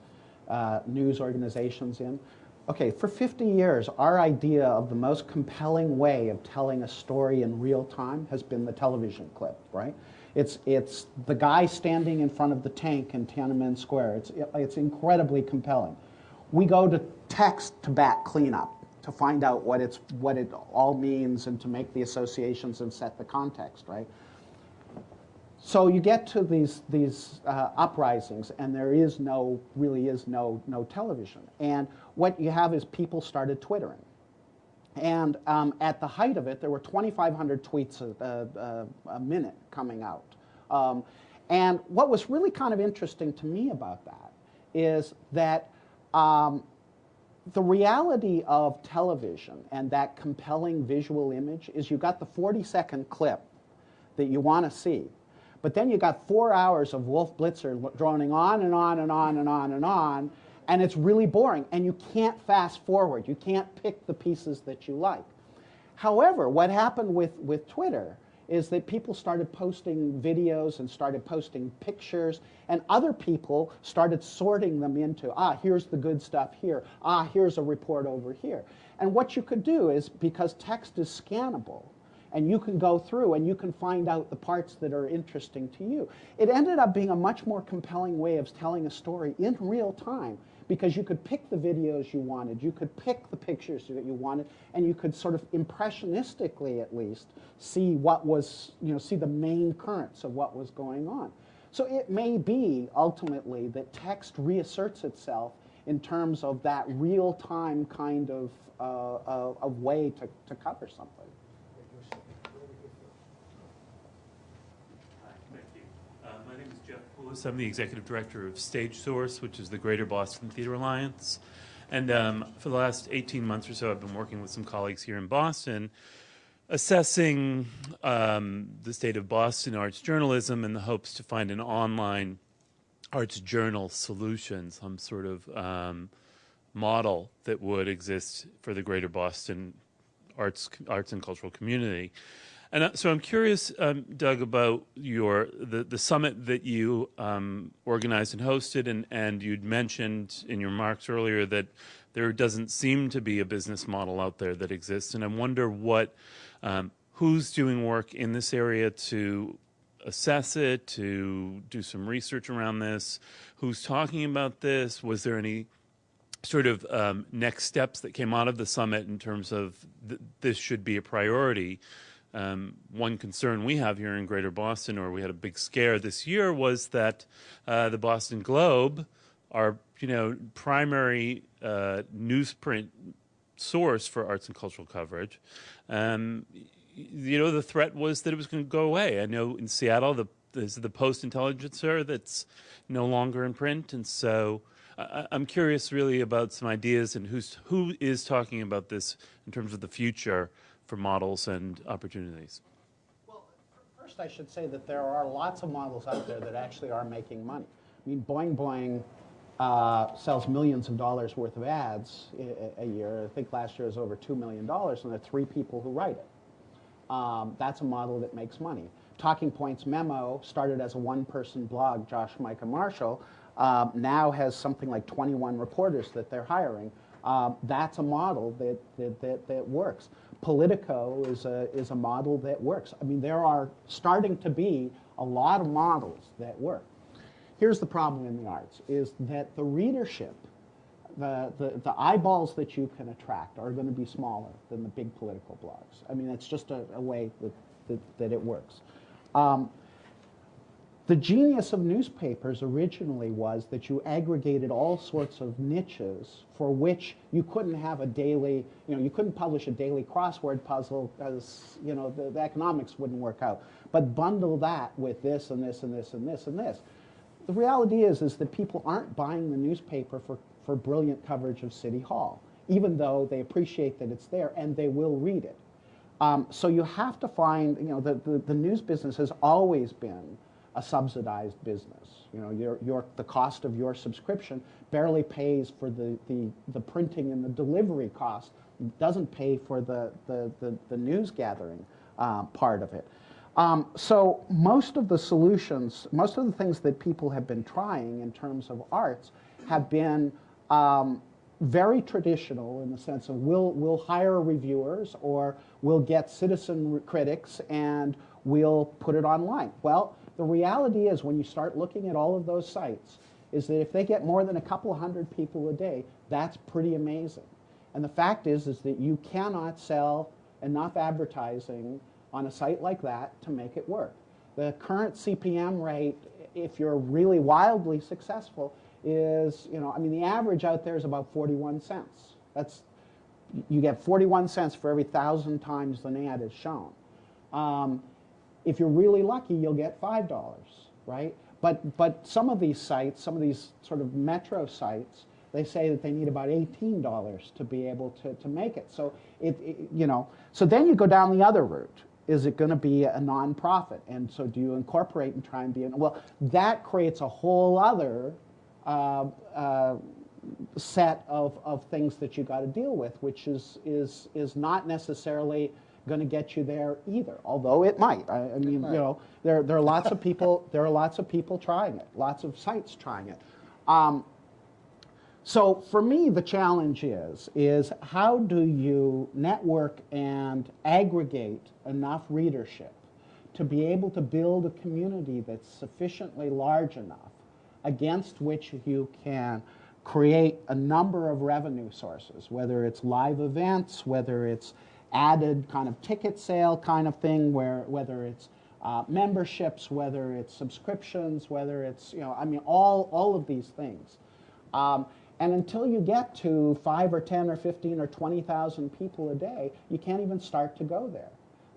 uh, news organizations in. Okay, for 50 years, our idea of the most compelling way of telling a story in real time has been the television clip, right? It's, it's the guy standing in front of the tank in Tiananmen Square. It's, it's incredibly compelling. We go to text to bat cleanup to find out what, it's, what it all means and to make the associations and set the context, right? So you get to these, these uh, uprisings, and there is no, really is no, no television. And what you have is people started Twittering. And um, at the height of it, there were 2,500 tweets a, a, a minute coming out. Um, and what was really kind of interesting to me about that is that um, the reality of television and that compelling visual image is you got the 40 second clip that you want to see. But then you got four hours of Wolf Blitzer droning on and on and on and on and on, and it's really boring. And you can't fast forward. You can't pick the pieces that you like. However, what happened with, with Twitter is that people started posting videos and started posting pictures, and other people started sorting them into ah, here's the good stuff here, ah, here's a report over here. And what you could do is because text is scannable, and you can go through and you can find out the parts that are interesting to you. It ended up being a much more compelling way of telling a story in real time because you could pick the videos you wanted, you could pick the pictures that you wanted, and you could sort of impressionistically at least see what was, you know, see the main currents of what was going on. So it may be ultimately that text reasserts itself in terms of that real time kind of, uh, of, of way to, to cover something. Hi, thank you. Uh, My name I'm the executive director of Stage Source, which is the Greater Boston Theater Alliance. And um, for the last 18 months or so, I've been working with some colleagues here in Boston, assessing um, the state of Boston arts journalism in the hopes to find an online arts journal solution, some sort of um, model that would exist for the Greater Boston arts arts and cultural community. And uh, so I'm curious, um, Doug, about your the, the summit that you um, organized and hosted, and, and you'd mentioned in your remarks earlier that there doesn't seem to be a business model out there that exists, and I wonder what um, who's doing work in this area to assess it, to do some research around this, who's talking about this, was there any sort of um, next steps that came out of the summit in terms of th- this should be a priority. Um, one concern we have here in Greater Boston, or we had a big scare this year, was that uh, the Boston Globe, our you know primary uh, newsprint source for arts and cultural coverage, um, you know the threat was that it was going to go away. I know in Seattle, the there's the Post Intelligencer that's no longer in print, and so. I- I'm curious, really, about some ideas and who's who is talking about this in terms of the future for models and opportunities. Well, First, I should say that there are lots of models out there that actually are making money. I mean, Boing Boing uh, sells millions of dollars worth of ads a, a year. I think last year was over $2 million, and there are three people who write it. Um, that's a model that makes money. Talking Points Memo started as a one-person blog, Josh, Micah Marshall, um, now has something like 21 reporters that they're hiring. Um, that's a model that, that, that, that works. Politico is a, is a model that works. I mean, there are starting to be a lot of models that work. Here's the problem in the arts, is that the readership, the, the, the eyeballs that you can attract are going to be smaller than the big political blogs. I mean, that's just a, a way that, that, that it works. Um, the genius of newspapers originally was that you aggregated all sorts of niches for which you couldn't have a daily, you know, you couldn't publish a daily crossword puzzle because, you know, the, the economics wouldn't work out. But bundle that with this and this and this and this and this. The reality is, is that people aren't buying the newspaper for, for brilliant coverage of City Hall, even though they appreciate that it's there and they will read it. Um, so you have to find, you know, the, the, the news business has always been a subsidized business. You know, your, your, the cost of your subscription barely pays for the, the, the printing and the delivery cost. Doesn't pay for the, the, the, the news gathering uh, part of it. Um, so most of the solutions, most of the things that people have been trying in terms of arts have been um, very traditional in the sense of we'll, we'll hire reviewers or we'll get citizen critics and we'll put it online. Well, the reality is when you start looking at all of those sites is that if they get more than a couple hundred people a day, that's pretty amazing. And the fact is, is that you cannot sell enough advertising on a site like that to make it work. The current CPM rate, if you're really wildly successful, is, you know, I mean, the average out there is about 41 cents. That's, you get 41 cents for every thousand times the ad is shown. Um, if you're really lucky, you'll get $5, right? But, but some of these sites, some of these sort of metro sites, they say that they need about $18 to be able to, to make it. So, it, it, you know, so then you go down the other route. Is it going to be a nonprofit? And so do you incorporate and try and be, an, well, that creates a whole other uh, uh, set of, of things that you got to deal with, which is, is, is not necessarily going to get you there either, although it might. I, I mean, you know, there, there are lots of people, there are lots of people trying it, lots of sites trying it. Um, so for me, the challenge is, is how do you network and aggregate enough readership to be able to build a community that's sufficiently large enough against which you can create a number of revenue sources, whether it's live events, whether it's added kind of ticket sale kind of thing, where whether it's uh, memberships, whether it's subscriptions, whether it's, you know, I mean, all, all of these things. Um, and until you get to 5 or 10 or 15 or 20,000 people a day, you can't even start to go there.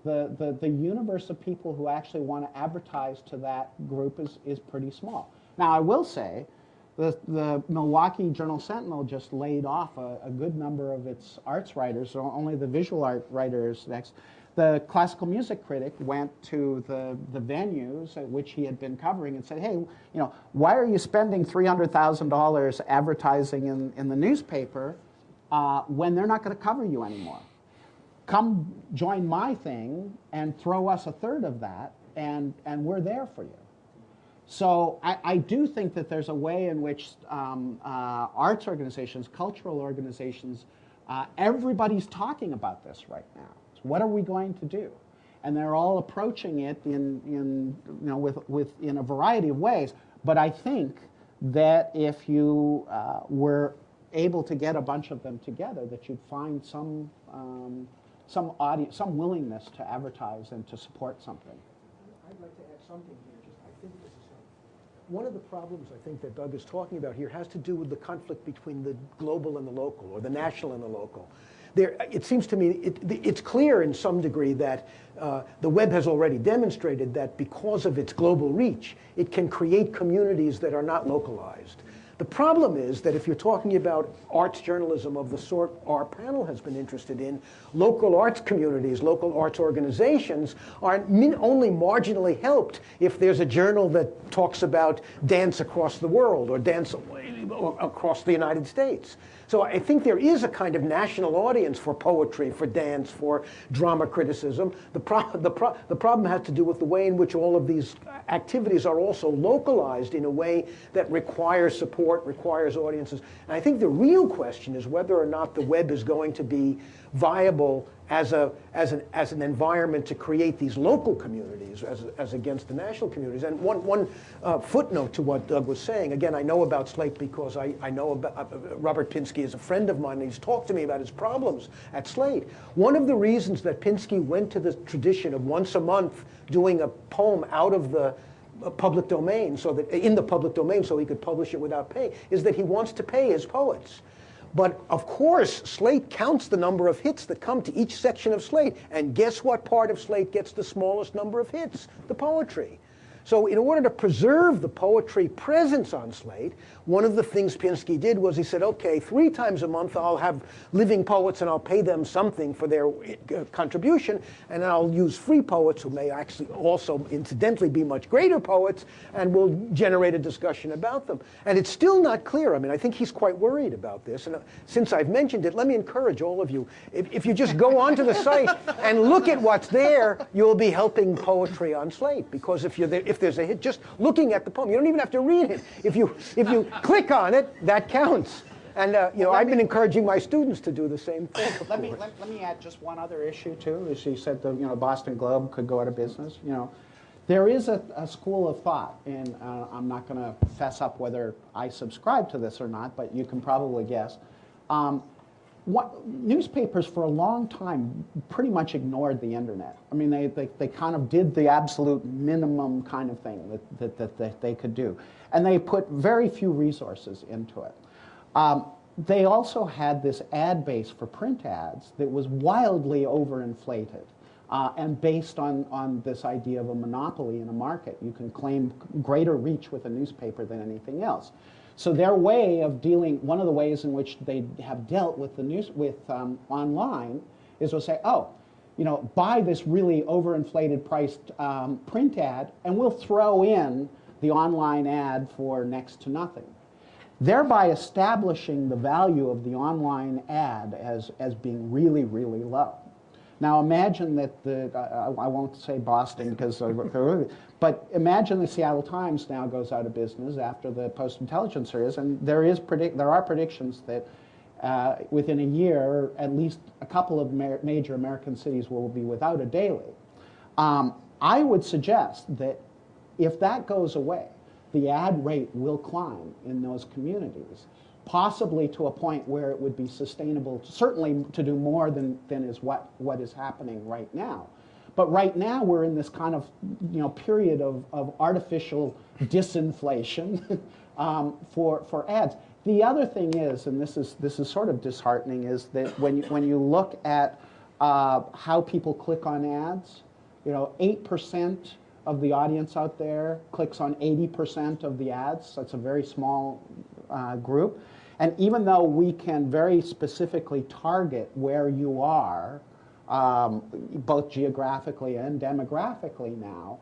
The, the, the universe of people who actually want to advertise to that group is, is pretty small. Now, I will say the, the Milwaukee Journal Sentinel just laid off a, a, good number of its arts writers, so only the visual art writers next. The classical music critic went to the, the venues at which he had been covering and said, hey, you know, why are you spending $300,000 advertising in, in the newspaper uh, when they're not going to cover you anymore? Come join my thing and throw us a third of that, and, and we're there for you. So I, I, do think that there's a way in which um, uh, arts organizations, cultural organizations, uh, everybody's talking about this right now. So what are we going to do? And they're all approaching it in, in, you know, with, with, in a variety of ways. But I think that if you uh, were able to get a bunch of them together, that you'd find some, um, some, audience, some willingness to advertise and to support something. I'd like to add something here one of the problems I think that Doug is talking about here has to do with the conflict between the global and the local, or the national and the local. There, it seems to me it, it's clear in some degree that uh, the web has already demonstrated that because of its global reach, it can create communities that are not localized. The problem is that if you're talking about arts journalism of the sort our panel has been interested in, local arts communities, local arts organizations are only marginally helped if there's a journal that talks about dance across the world or dance across the United States. So I think there is a kind of national audience for poetry, for dance, for drama criticism. The, pro the, pro the problem has to do with the way in which all of these activities are also localized in a way that requires support requires audiences. And I think the real question is whether or not the web is going to be viable as, a, as, an, as an environment to create these local communities as, as against the national communities. And one, one uh, footnote to what Doug was saying, again, I know about Slate because I, I know about, uh, Robert Pinsky is a friend of mine and he's talked to me about his problems at Slate. One of the reasons that Pinsky went to the tradition of once a month doing a poem out of the uh, public domain so that in the public domain so he could publish it without pay is that he wants to pay his poets. But of course, Slate counts the number of hits that come to each section of Slate. And guess what part of Slate gets the smallest number of hits? The poetry. So in order to preserve the poetry presence on Slate, one of the things Pinsky did was he said, okay, three times a month I'll have living poets and I'll pay them something for their uh, contribution, and I'll use free poets who may actually also incidentally be much greater poets, and we'll generate a discussion about them. And it's still not clear. I mean, I think he's quite worried about this. And uh, since I've mentioned it, let me encourage all of you, if, if you just go onto the site and look at what's there, you'll be helping poetry on Slate. Because if, you're there, if there's a hit, just looking at the poem, you don't even have to read it. If you, if you click on it, that counts. And uh, you know, I've been encouraging my students to do the same thing. Let me, let, let me add just one other issue too, as you said, the, you know, Boston Globe could go out of business, you know. There is a, a school of thought, and uh, I'm not gonna fess up whether I subscribe to this or not, but you can probably guess. Um, what, newspapers for a long time pretty much ignored the internet. I mean, they, they, they kind of did the absolute minimum kind of thing that, that, that, that they could do. And they put very few resources into it. Um, they also had this ad base for print ads that was wildly overinflated uh, and based on, on this idea of a monopoly in a market. You can claim greater reach with a newspaper than anything else. So their way of dealing, one of the ways in which they have dealt with the news with um, online, is to say, oh, you know, buy this really overinflated priced um, print ad, and we'll throw in the online ad for next to nothing thereby establishing the value of the online ad as, as being really, really low. Now imagine that the, I, won't say Boston because, but imagine the Seattle Times now goes out of business after the post-intelligence series, and there, is predict, there are predictions that uh, within a year, at least a couple of ma- major American cities will be without a daily. Um, I would suggest that if that goes away, the ad rate will climb in those communities, possibly to a point where it would be sustainable, certainly to do more than, than is what, what is happening right now. But right now we're in this kind of you know, period of, of artificial disinflation um, for, for ads. The other thing is, and this is, this is sort of disheartening, is that when you, when you look at uh, how people click on ads, you know, 8% of the audience out there clicks on 80% of the ads. That's a very small uh, group. And even though we can very specifically target where you are, um, both geographically and demographically now,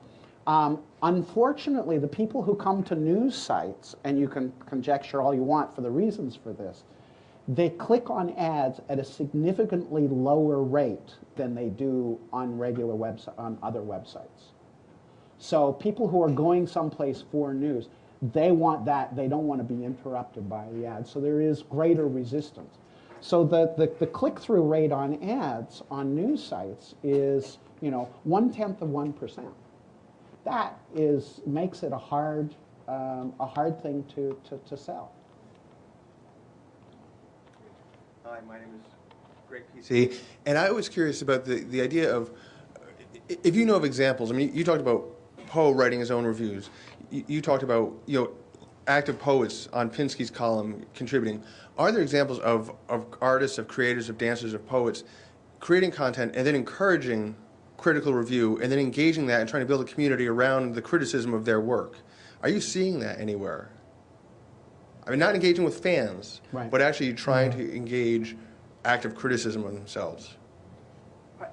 um, unfortunately, the people who come to news sites, and you can conjecture all you want for the reasons for this, they click on ads at a significantly lower rate than they do on regular website on other websites. So people who are going someplace for news, they want that. They don't want to be interrupted by the ads. So there is greater resistance. So the, the, the click-through rate on ads on news sites is, you know, one-tenth of 1%. That is, makes it a hard, um, a hard thing to, to, to sell. Hi, my name is Greg PC, and I was curious about the, the idea of if you know of examples. I mean, you talked about Poe writing his own reviews. You, you talked about you know active poets on Pinsky's column contributing. Are there examples of, of artists, of creators, of dancers, of poets creating content and then encouraging critical review and then engaging that and trying to build a community around the criticism of their work? Are you seeing that anywhere? I mean, not engaging with fans, Right. but actually trying to engage active criticism of themselves.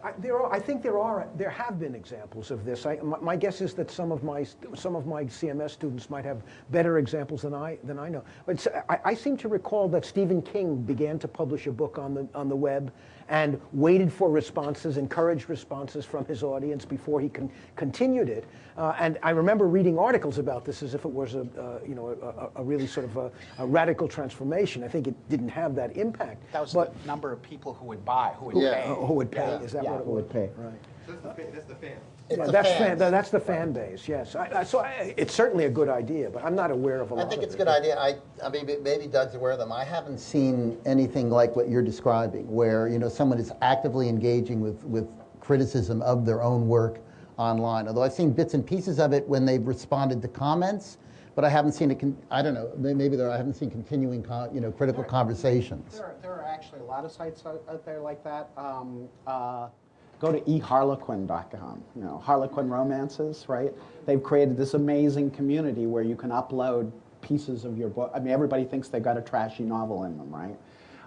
I, there are, I think there are, there have been examples of this. I, my, my guess is that some of my, some of my CMS students might have better examples than I, than I know. But I, I seem to recall that Stephen King began to publish a book on the, on the web and waited for responses, encouraged responses from his audience before he con- continued it. Uh, and I remember reading articles about this as if it was a, uh, you know, a, a, a really sort of a, a radical transformation. I think it didn't have that impact. That was but the number of people who would buy, who would Yeah. pay. uh, who would pay? Yeah. Is that Yeah, what it who would pay. Right. That's the, that's the fan. It's Yeah, that's fan. That's the fan base. Yes. I, I, so I, it's certainly a good idea, but I'm not aware of a lot. I think it's a it. good idea. I, I mean, maybe Doug's aware of them. I haven't seen anything like what you're describing, where you know someone is actively engaging with with criticism of their own work online. Although I've seen bits and pieces of it when they've responded to comments, but I haven't seen it. Con- I don't know. Maybe there. I haven't seen continuing, con- you know, critical conversations. There are, there are actually a lot of sites out, out there like that. Um, uh, go to eharlequin.com, you know, Harlequin romances, right? They've created this amazing community where you can upload pieces of your book. I mean, everybody thinks they've got a trashy novel in them, right?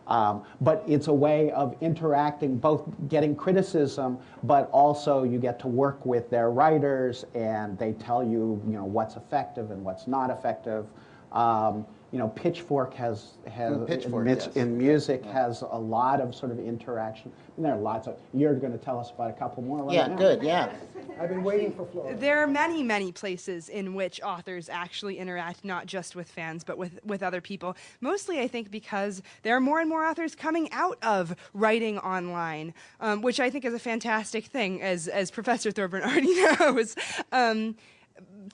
Um, but it's a way of interacting, both getting criticism, but also you get to work with their writers, and they tell you, you know, what's effective and what's not effective. Um, you know, Pitchfork has has Mm, Pitchfork, in, yes. in music has a lot of sort of interaction. And there are lots of. You're going to tell us about a couple more. Right Yeah, now. good. Yeah. I've been waiting for Flourish. There are many, many places in which authors actually interact not just with fans, but with, with other people. Mostly, I think, because there are more and more authors coming out of writing online, um, which I think is a fantastic thing, as, as Professor Thorburn already knows. Um,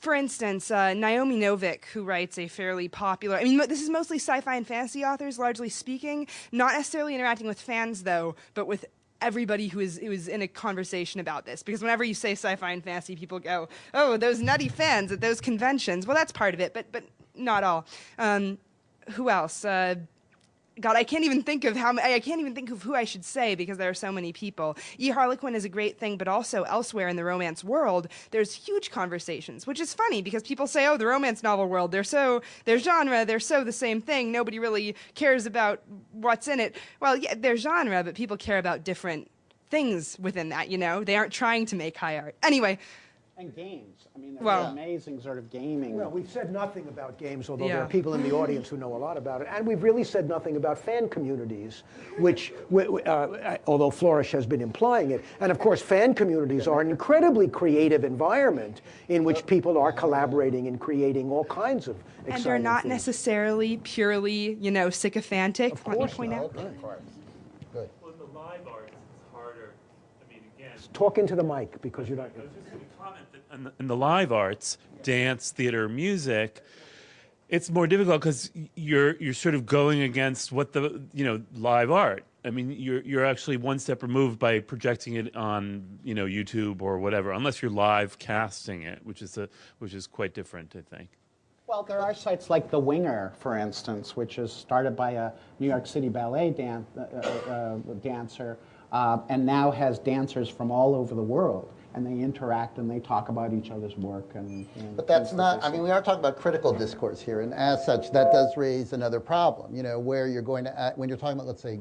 for instance, uh, Naomi Novik, who writes a fairly popular, I mean, this is mostly sci fi and fantasy authors, largely speaking, not necessarily interacting with fans, though, but with everybody who is, who is in a conversation about this. Because whenever you say sci fi and fantasy, people go, oh, those nutty fans at those conventions. Well, that's part of it, but, but not all. Um, who else? Uh, God, I can't even think of how I can't even think of who I should say because there are so many people. E. Harlequin is a great thing, but also elsewhere in the romance world, there's huge conversations, which is funny because people say, "Oh, the romance novel world, they're so their genre, they're so the same thing. Nobody really cares about what's in it." Well, yeah, their genre, but people care about different things within that. You know, they aren't trying to make high art. Anyway, And games. I mean, there's Well- amazing sort of gaming. Well, we've said nothing about games, although there are people in the audience who know a lot about it. And we've really said nothing about fan communities, which, wi- wi- uh, although Flourish has been implying it. And of course, fan communities are an incredibly creative environment in which people are collaborating and creating all kinds of exciting and they're not things. necessarily purely, you know, sycophantic. Let me course point out. Okay. Good. Well, in the live arts, it's harder. I mean, again, Talk into the mic because you're not. In the, in the live arts, dance, theater, music, it's more difficult because you're you're sort of going against what the you know live art. I mean, you're you're actually one step removed by projecting it on you know YouTube or whatever, unless you're live casting it, which is a which is quite different, I think. Well, there are sites like The Winger, for instance, which is started by a New York City ballet dan- uh, uh, uh, dancer uh, and now has dancers from all over the world. And they interact and they talk about each other's work. And, But that's not, I mean, we are talking about critical discourse here, and as such, that does raise another problem, you know, where you're going to, act- when you're talking about, let's say,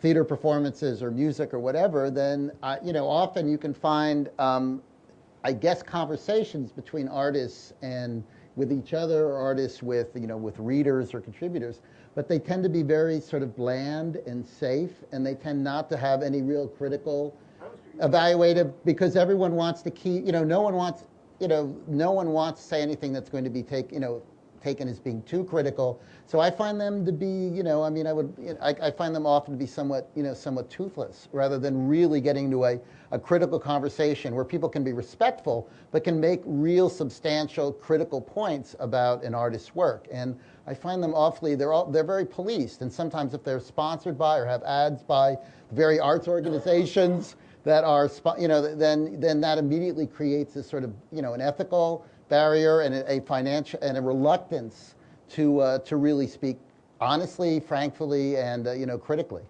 theater performances or music or whatever, then, uh, you know, often you can find, um, I guess, conversations between artists and with each other, or artists with, you know, with readers or contributors, but they tend to be very sort of bland and safe, and they tend not to have any real critical evaluative because everyone wants to keep, you know, no one wants, you know, no one wants to say anything that's going to be take, you know, taken as being too critical. So I find them to be, you know, I mean, I would, you know, I, I find them often to be somewhat, you know, somewhat toothless rather than really getting to a, a critical conversation where people can be respectful but can make real substantial critical points about an artist's work. And I find them awfully, they're all, they're very policed. And sometimes if they're sponsored by or have ads by very arts organizations, that are, you know, then, then that immediately creates this sort of, you know, an ethical barrier and a, a financial and a reluctance to, uh, to really speak honestly, frankly, and, uh, you know, critically.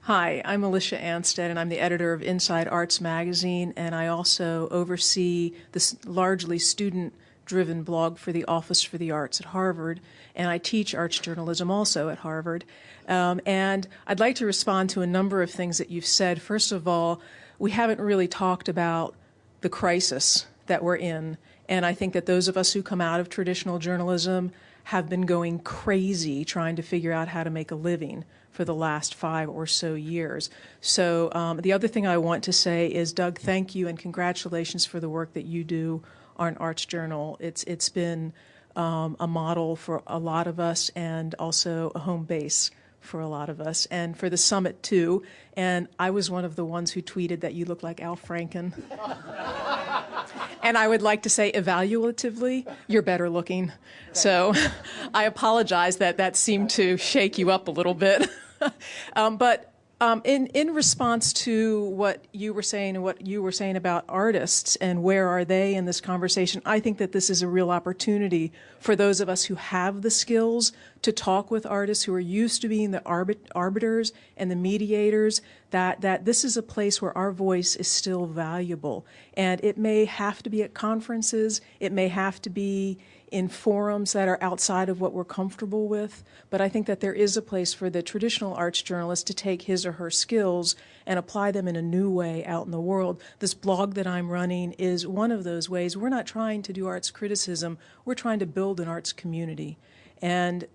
Hi, I'm Alicia Anstead, and I'm the editor of Inside Arts Magazine, and I also oversee this largely student driven blog for the Office for the Arts at Harvard, and I teach arts journalism also at Harvard. Um, and I'd like to respond to a number of things that you've said. First of all, we haven't really talked about the crisis that we're in, and I think that those of us who come out of traditional journalism have been going crazy trying to figure out how to make a living for the last five or so years. So um, the other thing I want to say is, Doug, thank you and congratulations for the work that you do on Arts Journal. It's it's been um, a model for a lot of us and also a home base for a lot of us and for the summit too. And I was one of the ones who tweeted that you look like Al Franken. and I would like to say evaluatively, you're better looking. So I apologize that that seemed to shake you up a little bit. um, but um, in in response to what you were saying and what you were saying about artists and where are they in this conversation, I think that this is a real opportunity for those of us who have the skills to talk with artists who are used to being the arbit- arbiters and the mediators. That that this is a place where our voice is still valuable, and it may have to be at conferences, it may have to be in forums that are outside of what we're comfortable with. But I think that there is a place for the traditional arts journalist to take his or her skills and apply them in a new way out in the world. This blog that I'm running is one of those ways. We're not trying to do arts criticism, we're trying to build an arts community. And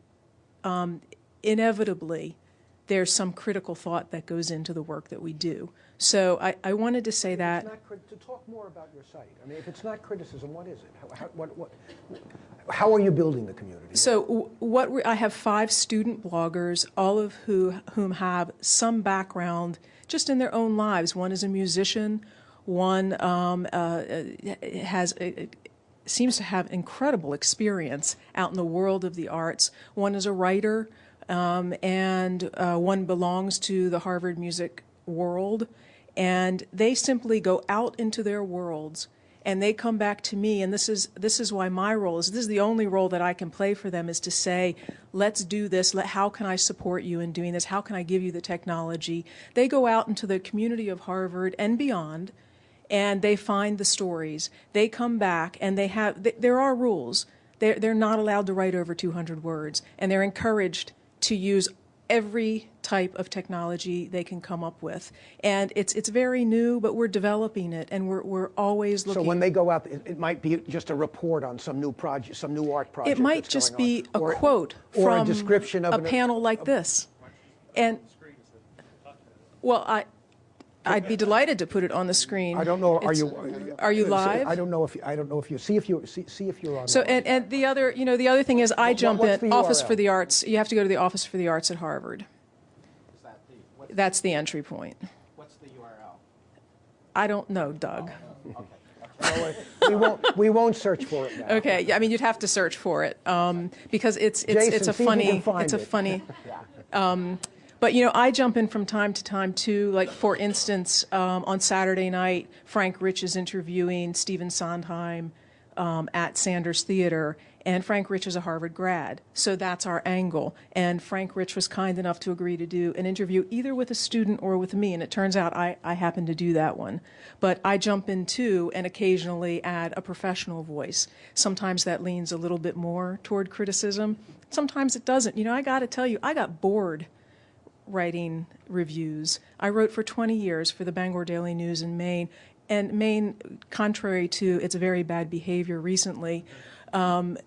um, inevitably, there's some critical thought that goes into the work that we do. So I, I wanted to say that. To talk more about your site. I mean, if it's not criticism, what is it? How, how, what, what, how are you building the community? So what we, I have five student bloggers, all of who whom have some background just in their own lives. One is a musician. One um, uh, has a, seems to have incredible experience out in the world of the arts. One is a writer, um, and uh, one belongs to the Harvard Music world. And they simply go out into their worlds and they come back to me. And this is this is why my role is this is the only role that I can play for them is to say let's do this. Let how can I support you in doing this? How can I give you the technology? They go out into the community of Harvard and beyond and they find the stories. They come back and they have they, there are rules. They're, they're not allowed to write over 200 words and they're encouraged to use every type of technology they can come up with. And it's it's very new, but we're developing it, and we're we're always looking. So when they go out, it, it might be just a report on some new project, some new art project. it might that's just going be on. a Or- quote or from a description of a an- panel like this, and well, I. I'd be delighted to put it on the screen. I don't know. Are It's- you? Are you live? I don't know if you, I don't know if you see if you see, see if you're on. So and, and the other, you know, the other thing is I jump what's in Office for the Arts. You have to go to the Office for the Arts at Harvard. That's the entry point. What's the URL? I don't know, Doug. we won't we won't search for it now. Okay, yeah, I mean you'd have to search for it um, because it's it's Jason, it's a see if you can funny it's a it. funny. Um, but you know, I jump in from time to time too. Like for instance, um, on Saturday night, Frank Rich is interviewing Stephen Sondheim um, at Sanders Theater, and Frank Rich is a Harvard grad, so that's our angle. And Frank Rich was kind enough to agree to do an interview either with a student or with me, and it turns out I, I happen to do that one. But I jump in too and occasionally add a professional voice. Sometimes that leans a little bit more toward criticism. Sometimes it doesn't. You know, I got to tell you, I got bored writing reviews. I wrote for 20 years for the Bangor Daily News in Maine, and Maine, contrary to its very bad behavior recently, um,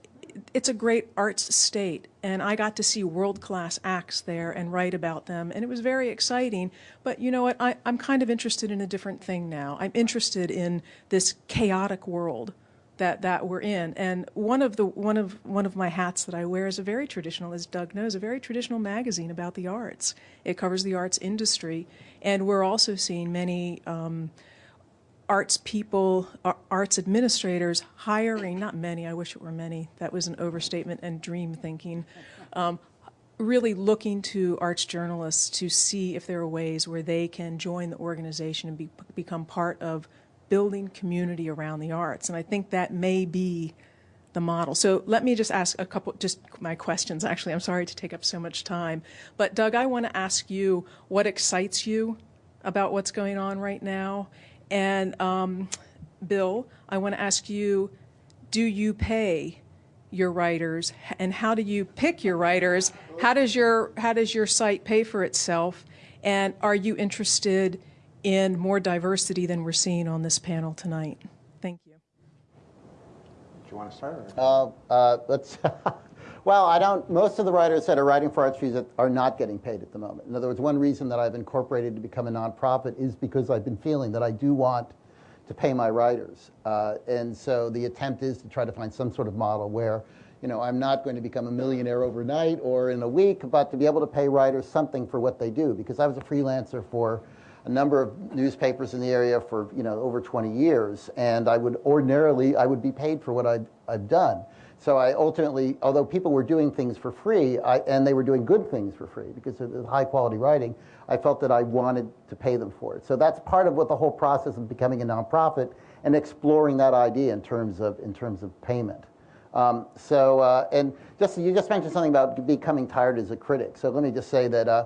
it's a great arts state, and I got to see world class acts there and write about them, and it was very exciting. But you know what? I, I'm kind of interested in a different thing now. I'm interested in this chaotic world that, that we're in. And one of the one of one of my hats that I wear is a very traditional, as Doug knows, a very traditional magazine about the arts. It covers the arts industry, and we're also seeing many. Um, arts people, arts administrators hiring, not many, I wish it were many, that was an overstatement and dream thinking, um, really looking to arts journalists to see if there are ways where they can join the organization and be, become part of building community around the arts. And I think that may be the model. So let me just ask a couple, just my questions. Actually, I'm sorry to take up so much time. But Doug, I want to ask you what excites you about what's going on right now. And um, Bill, I want to ask you do you pay your writers and how do you pick your writers? How does your how does your site pay for itself? And are you interested in more diversity than we're seeing on this panel tonight? Thank you. Do you want to start? Or? Uh, uh, let's. well, I don't. Most of the writers that are writing for Arts Fuse are not getting paid at the moment. In other words, one reason that I've incorporated to become a nonprofit is because I've been feeling that I do want to pay my writers, uh, and so the attempt is to try to find some sort of model where, you know, I'm not going to become a millionaire overnight or in a week, but to be able to pay writers something for what they do. Because I was a freelancer for a number of newspapers in the area for you know over 20 years, and I would ordinarily I would be paid for what I've, I've done. So I ultimately, although people were doing things for free, I, and they were doing good things for free because of the high quality writing, I felt that I wanted to pay them for it. So that's part of what the whole process of becoming a nonprofit and exploring that idea in terms of in terms of payment. Um, so uh, and just you just mentioned something about becoming tired as a critic. So let me just say that. Uh,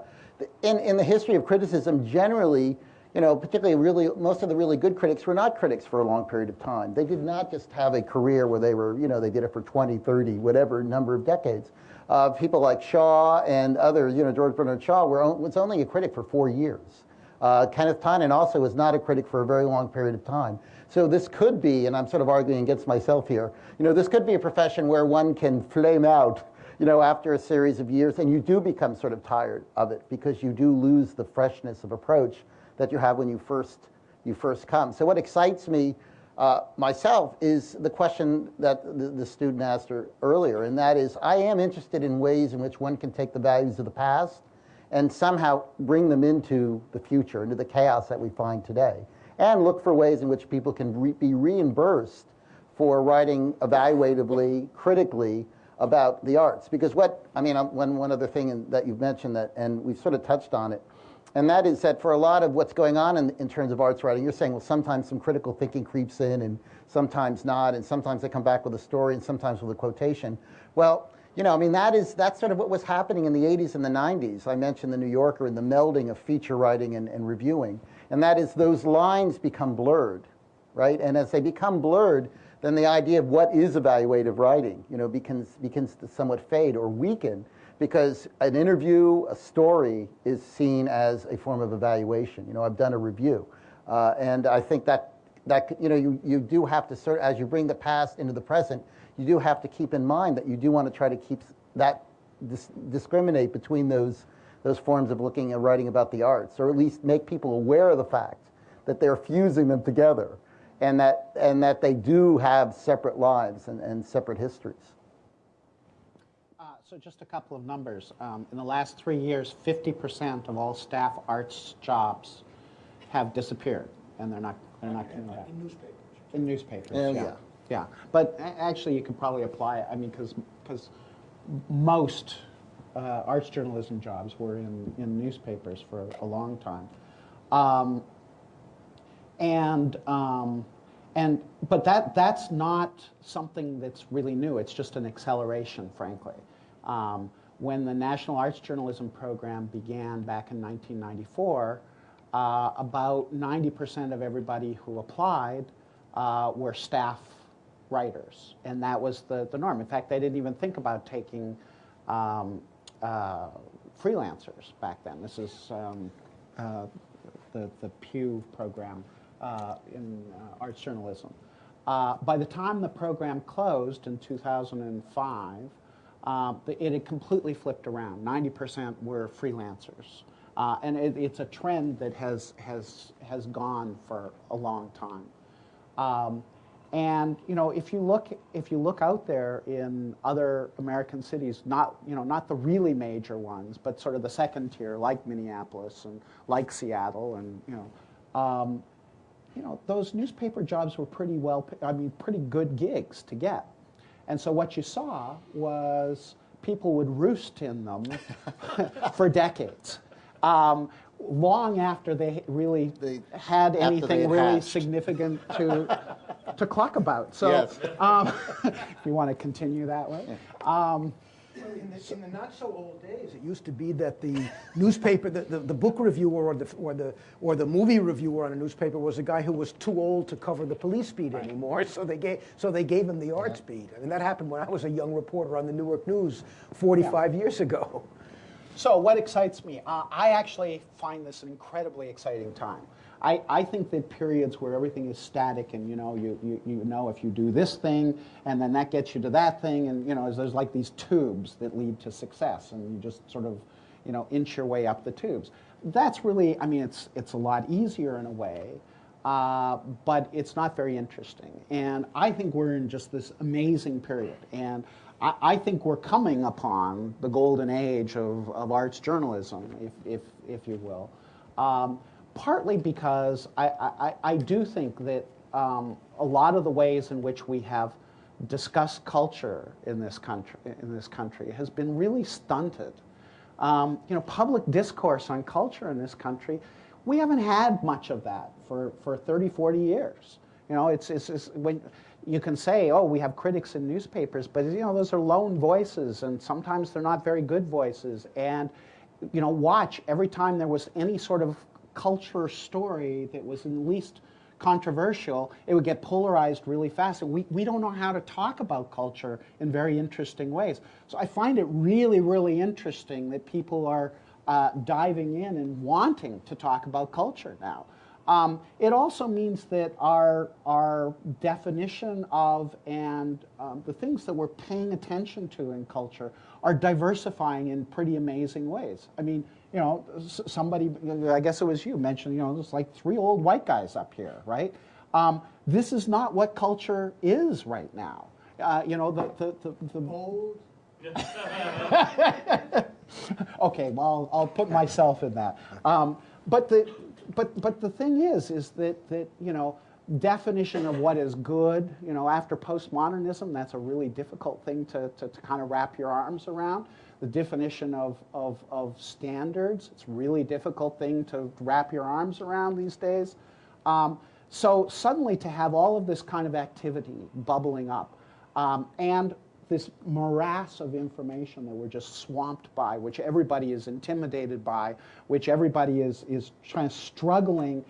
in, in the history of criticism, generally, you know, particularly really, most of the really good critics were not critics for a long period of time. They did not just have a career where they were, you know, they did it for 20, 30, whatever number of decades. Uh, people like Shaw and others, you know, George Bernard Shaw were, was only a critic for four years. Uh, Kenneth Tynan also was not a critic for a very long period of time. So this could be, and I'm sort of arguing against myself here, you know, this could be a profession where one can flame out you know, after a series of years, and you do become sort of tired of it because you do lose the freshness of approach that you have when you first you first come. So what excites me uh, myself is the question that the, the student asked earlier, and that is, I am interested in ways in which one can take the values of the past and somehow bring them into the future, into the chaos that we find today, and look for ways in which people can re be reimbursed for writing evaluatively, critically, about the arts. Because what, I mean, one, one other thing that you've mentioned that, and we've sort of touched on it, and that is that for a lot of what's going on in, in terms of arts writing, you're saying, well, sometimes some critical thinking creeps in and sometimes not, and sometimes they come back with a story and sometimes with a quotation. Well, you know, I mean, that is, that's sort of what was happening in the 80s and the 90s. I mentioned the New Yorker and the melding of feature writing and, and reviewing. And that is those lines become blurred, right? And as they become blurred, then the idea of what is evaluative writing, you know, begins, begins to somewhat fade or weaken because an interview, a story is seen as a form of evaluation. You know, I've done a review. Uh, and I think that, that you know, you, you do have to, sort as you bring the past into the present, you do have to keep in mind that you do want to try to keep that, dis discriminate between those, those forms of looking and writing about the arts, or at least make people aware of the fact that they're fusing them together and that, and that they do have separate lives and, and separate histories. Uh, so just a couple of numbers. Um, in the last three years, 50% of all staff arts jobs have disappeared, and they're not, they're not coming back. In newspapers. In newspapers, Oh, yeah. yeah. Yeah, but actually you could probably apply, I mean, because, because most uh, arts journalism jobs were in, in newspapers for a long time. Um, and um, and but that that's not something that's really new. It's just an acceleration, frankly. Um, when the National Arts Journalism Program began back in 1994, uh, about 90% of everybody who applied uh, were staff writers, and that was the, the norm. In fact, they didn't even think about taking um, uh, freelancers back then. This is um, uh, the, the Pew program in uh, arts journalism. Uh, by the time the program closed in 2005, uh, it had completely flipped around. 90% were freelancers. Uh, and it, it's a trend that has, has, has gone for a long time. Um, and you know, if you look if you look out there in other American cities, not you know not the really major ones, but sort of the second tier, like Minneapolis and like Seattle, and you know, um, you know, those newspaper jobs were pretty well, I mean, pretty good gigs to get. And so what you saw was people would roost in them for decades. Um, long after they really They- had they anything really hatched. significant to, to cluck about. So Yes. um, if you want to continue that way. Um, In the, in the not so old days, it used to be that the newspaper, the, the, the book reviewer or the, or, the, or the movie reviewer on a newspaper was a guy who was too old to cover the police beat anymore, so they gave, so they gave him the arts beat. I mean, that happened when I was a young reporter on the Newark News 45 years ago. So what excites me? Uh, I actually find this an incredibly exciting time. I, I think that periods where everything is static and you know you, you, you know if you do this thing and then that gets you to that thing and you know there's like these tubes that lead to success and you just sort of you know inch your way up the tubes. That's really I mean it's it's a lot easier in a way, uh, but it's not very interesting. And I think we're in just this amazing period and. I, I think we're coming upon the golden age of, of arts journalism, if, if, if you will. Um, partly because I, I, I do think that um, a lot of the ways in which we have discussed culture in this country, in this country has been really stunted. Um, you know, public discourse on culture in this country, we haven't had much of that for, for 30, 40 years. You know, it's, it's, it's when you can say, oh, we have critics in newspapers, but you know, those are lone voices, and sometimes they're not very good voices. And you know, watch every time there was any sort of culture story that was at least controversial, it would get polarized really fast. We, we don't know how to talk about culture in very interesting ways. So I find it really, really interesting that people are uh, diving in and wanting to talk about culture now. Um, it also means that our, our definition of and um, the things that we're paying attention to in culture are diversifying in pretty amazing ways. I mean, you know, somebody, I guess it was you, mentioned, you know, there's like three old white guys up here, right? Um, this is not what culture is right now. Uh, you know, the, the, the, the old. okay, well, I'll, I'll, put myself in that. Um, but the, but, but the thing is, is that, that, you know, definition of what is good, you know, after postmodernism, that's a really difficult thing to, to, to kind of wrap your arms around. The definition of, of, of standards, it's a really difficult thing to wrap your arms around these days. Um, so suddenly to have all of this kind of activity bubbling up um, and this morass of information that we're just swamped by, which everybody is intimidated by, which everybody is, is trying struggling,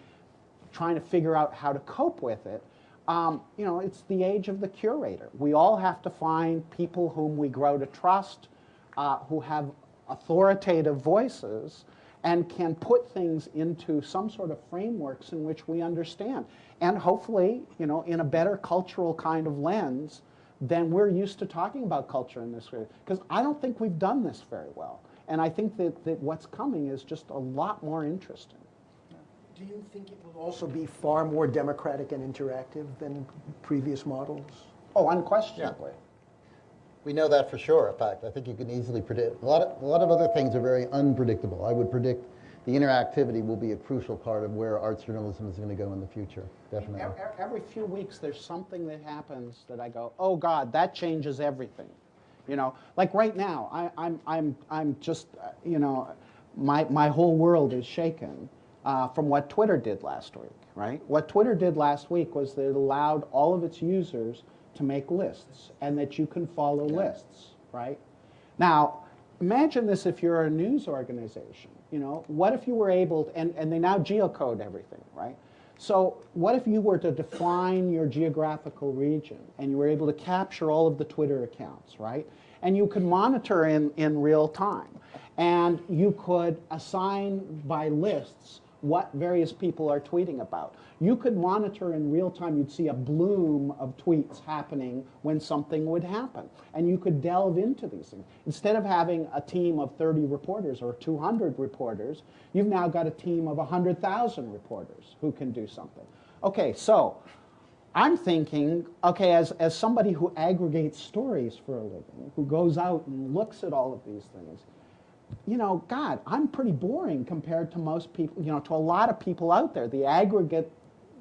trying to figure out how to cope with it. Um, you know, it's the age of the curator. We all have to find people whom we grow to trust, uh, who have authoritative voices, and can put things into some sort of frameworks in which we understand. And hopefully, you know, in a better cultural kind of lens, than we're used to talking about culture in this way. Because I don't think we've done this very well. And I think that, that what's coming is just a lot more interesting. Do you think it will also be far more democratic and interactive than previous models? Oh, unquestionably. Yeah. We know that for sure, in fact. I think you can easily predict. A lot, of, a lot of other things are very unpredictable. I would predict the interactivity will be a crucial part of where arts journalism is going to go in the future, definitely. Every, few weeks, there's something that happens that I go, oh God, that changes everything. You know, like right now, I, I'm, I'm, I'm just, uh, you know, my, my whole world is shaken uh, from what Twitter did last week, right? What Twitter did last week was that it allowed all of its users to make lists and that you can follow lists, right? Now, imagine this if you're a news organization. You know, what if you were able, to, and, and they now geocode everything, right? So what if you were to define your geographical region and you were able to capture all of the Twitter accounts, right? And you could monitor in, in real time. And you could assign by lists what various people are tweeting about. You could monitor in real time, you'd see a bloom of tweets happening when something would happen. And you could delve into these things. Instead of having a team of 30 reporters or 200 reporters, you've now got a team of 100,000 reporters who can do something. Okay, so I'm thinking, okay, as, as somebody who aggregates stories for a living, who goes out and looks at all of these things, you know, God, I'm pretty boring compared to most people, you know, to a lot of people out there, the aggregate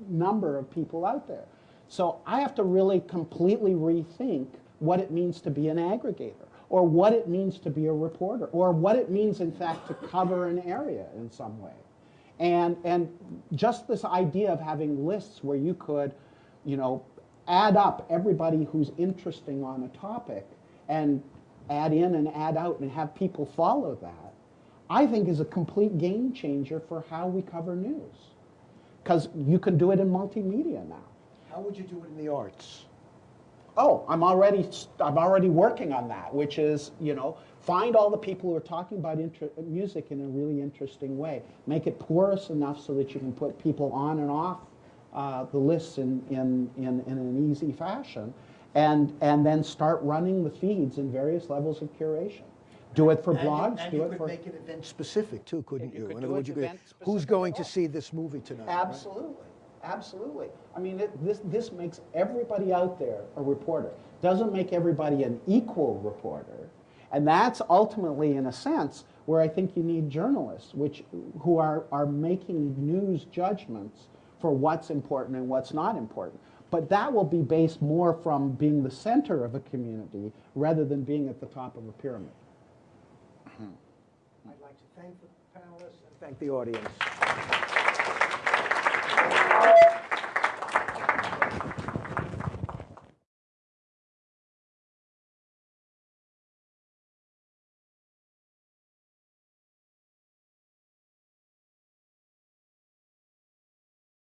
number of people out there. So I have to really completely rethink what it means to be an aggregator, or what it means to be a reporter, or what it means, in fact, to cover an area in some way. And, and just this idea of having lists where you could, you know, add up everybody who's interesting on a topic and add in and add out and have people follow that, I think is a complete game changer for how we cover news. Because you can do it in multimedia now. How would you do it in the arts? Oh, I'm already I'm already working on that, which is you know find all the people who are talking about inter- music in a really interesting way. Make it porous enough so that you can put people on and off uh, the lists in, in, in, in an easy fashion, and and then start running the feeds in various levels of curation. Do it for And blogs. And do you it could for make it event specific too, couldn't You you? could In other words, you could, event who's specific going at to all. see this movie tonight? right? Absolutely, absolutely. I mean, it, this, this makes everybody out there a reporter. Doesn't make everybody an equal reporter. And that's ultimately, in a sense, where I think you need journalists, which, who are, are making news judgments for what's important and what's not important. But that will be based more from being the center of a community rather than being at the top of a pyramid. Hmm. I'd like to thank the panelists and thank the audience.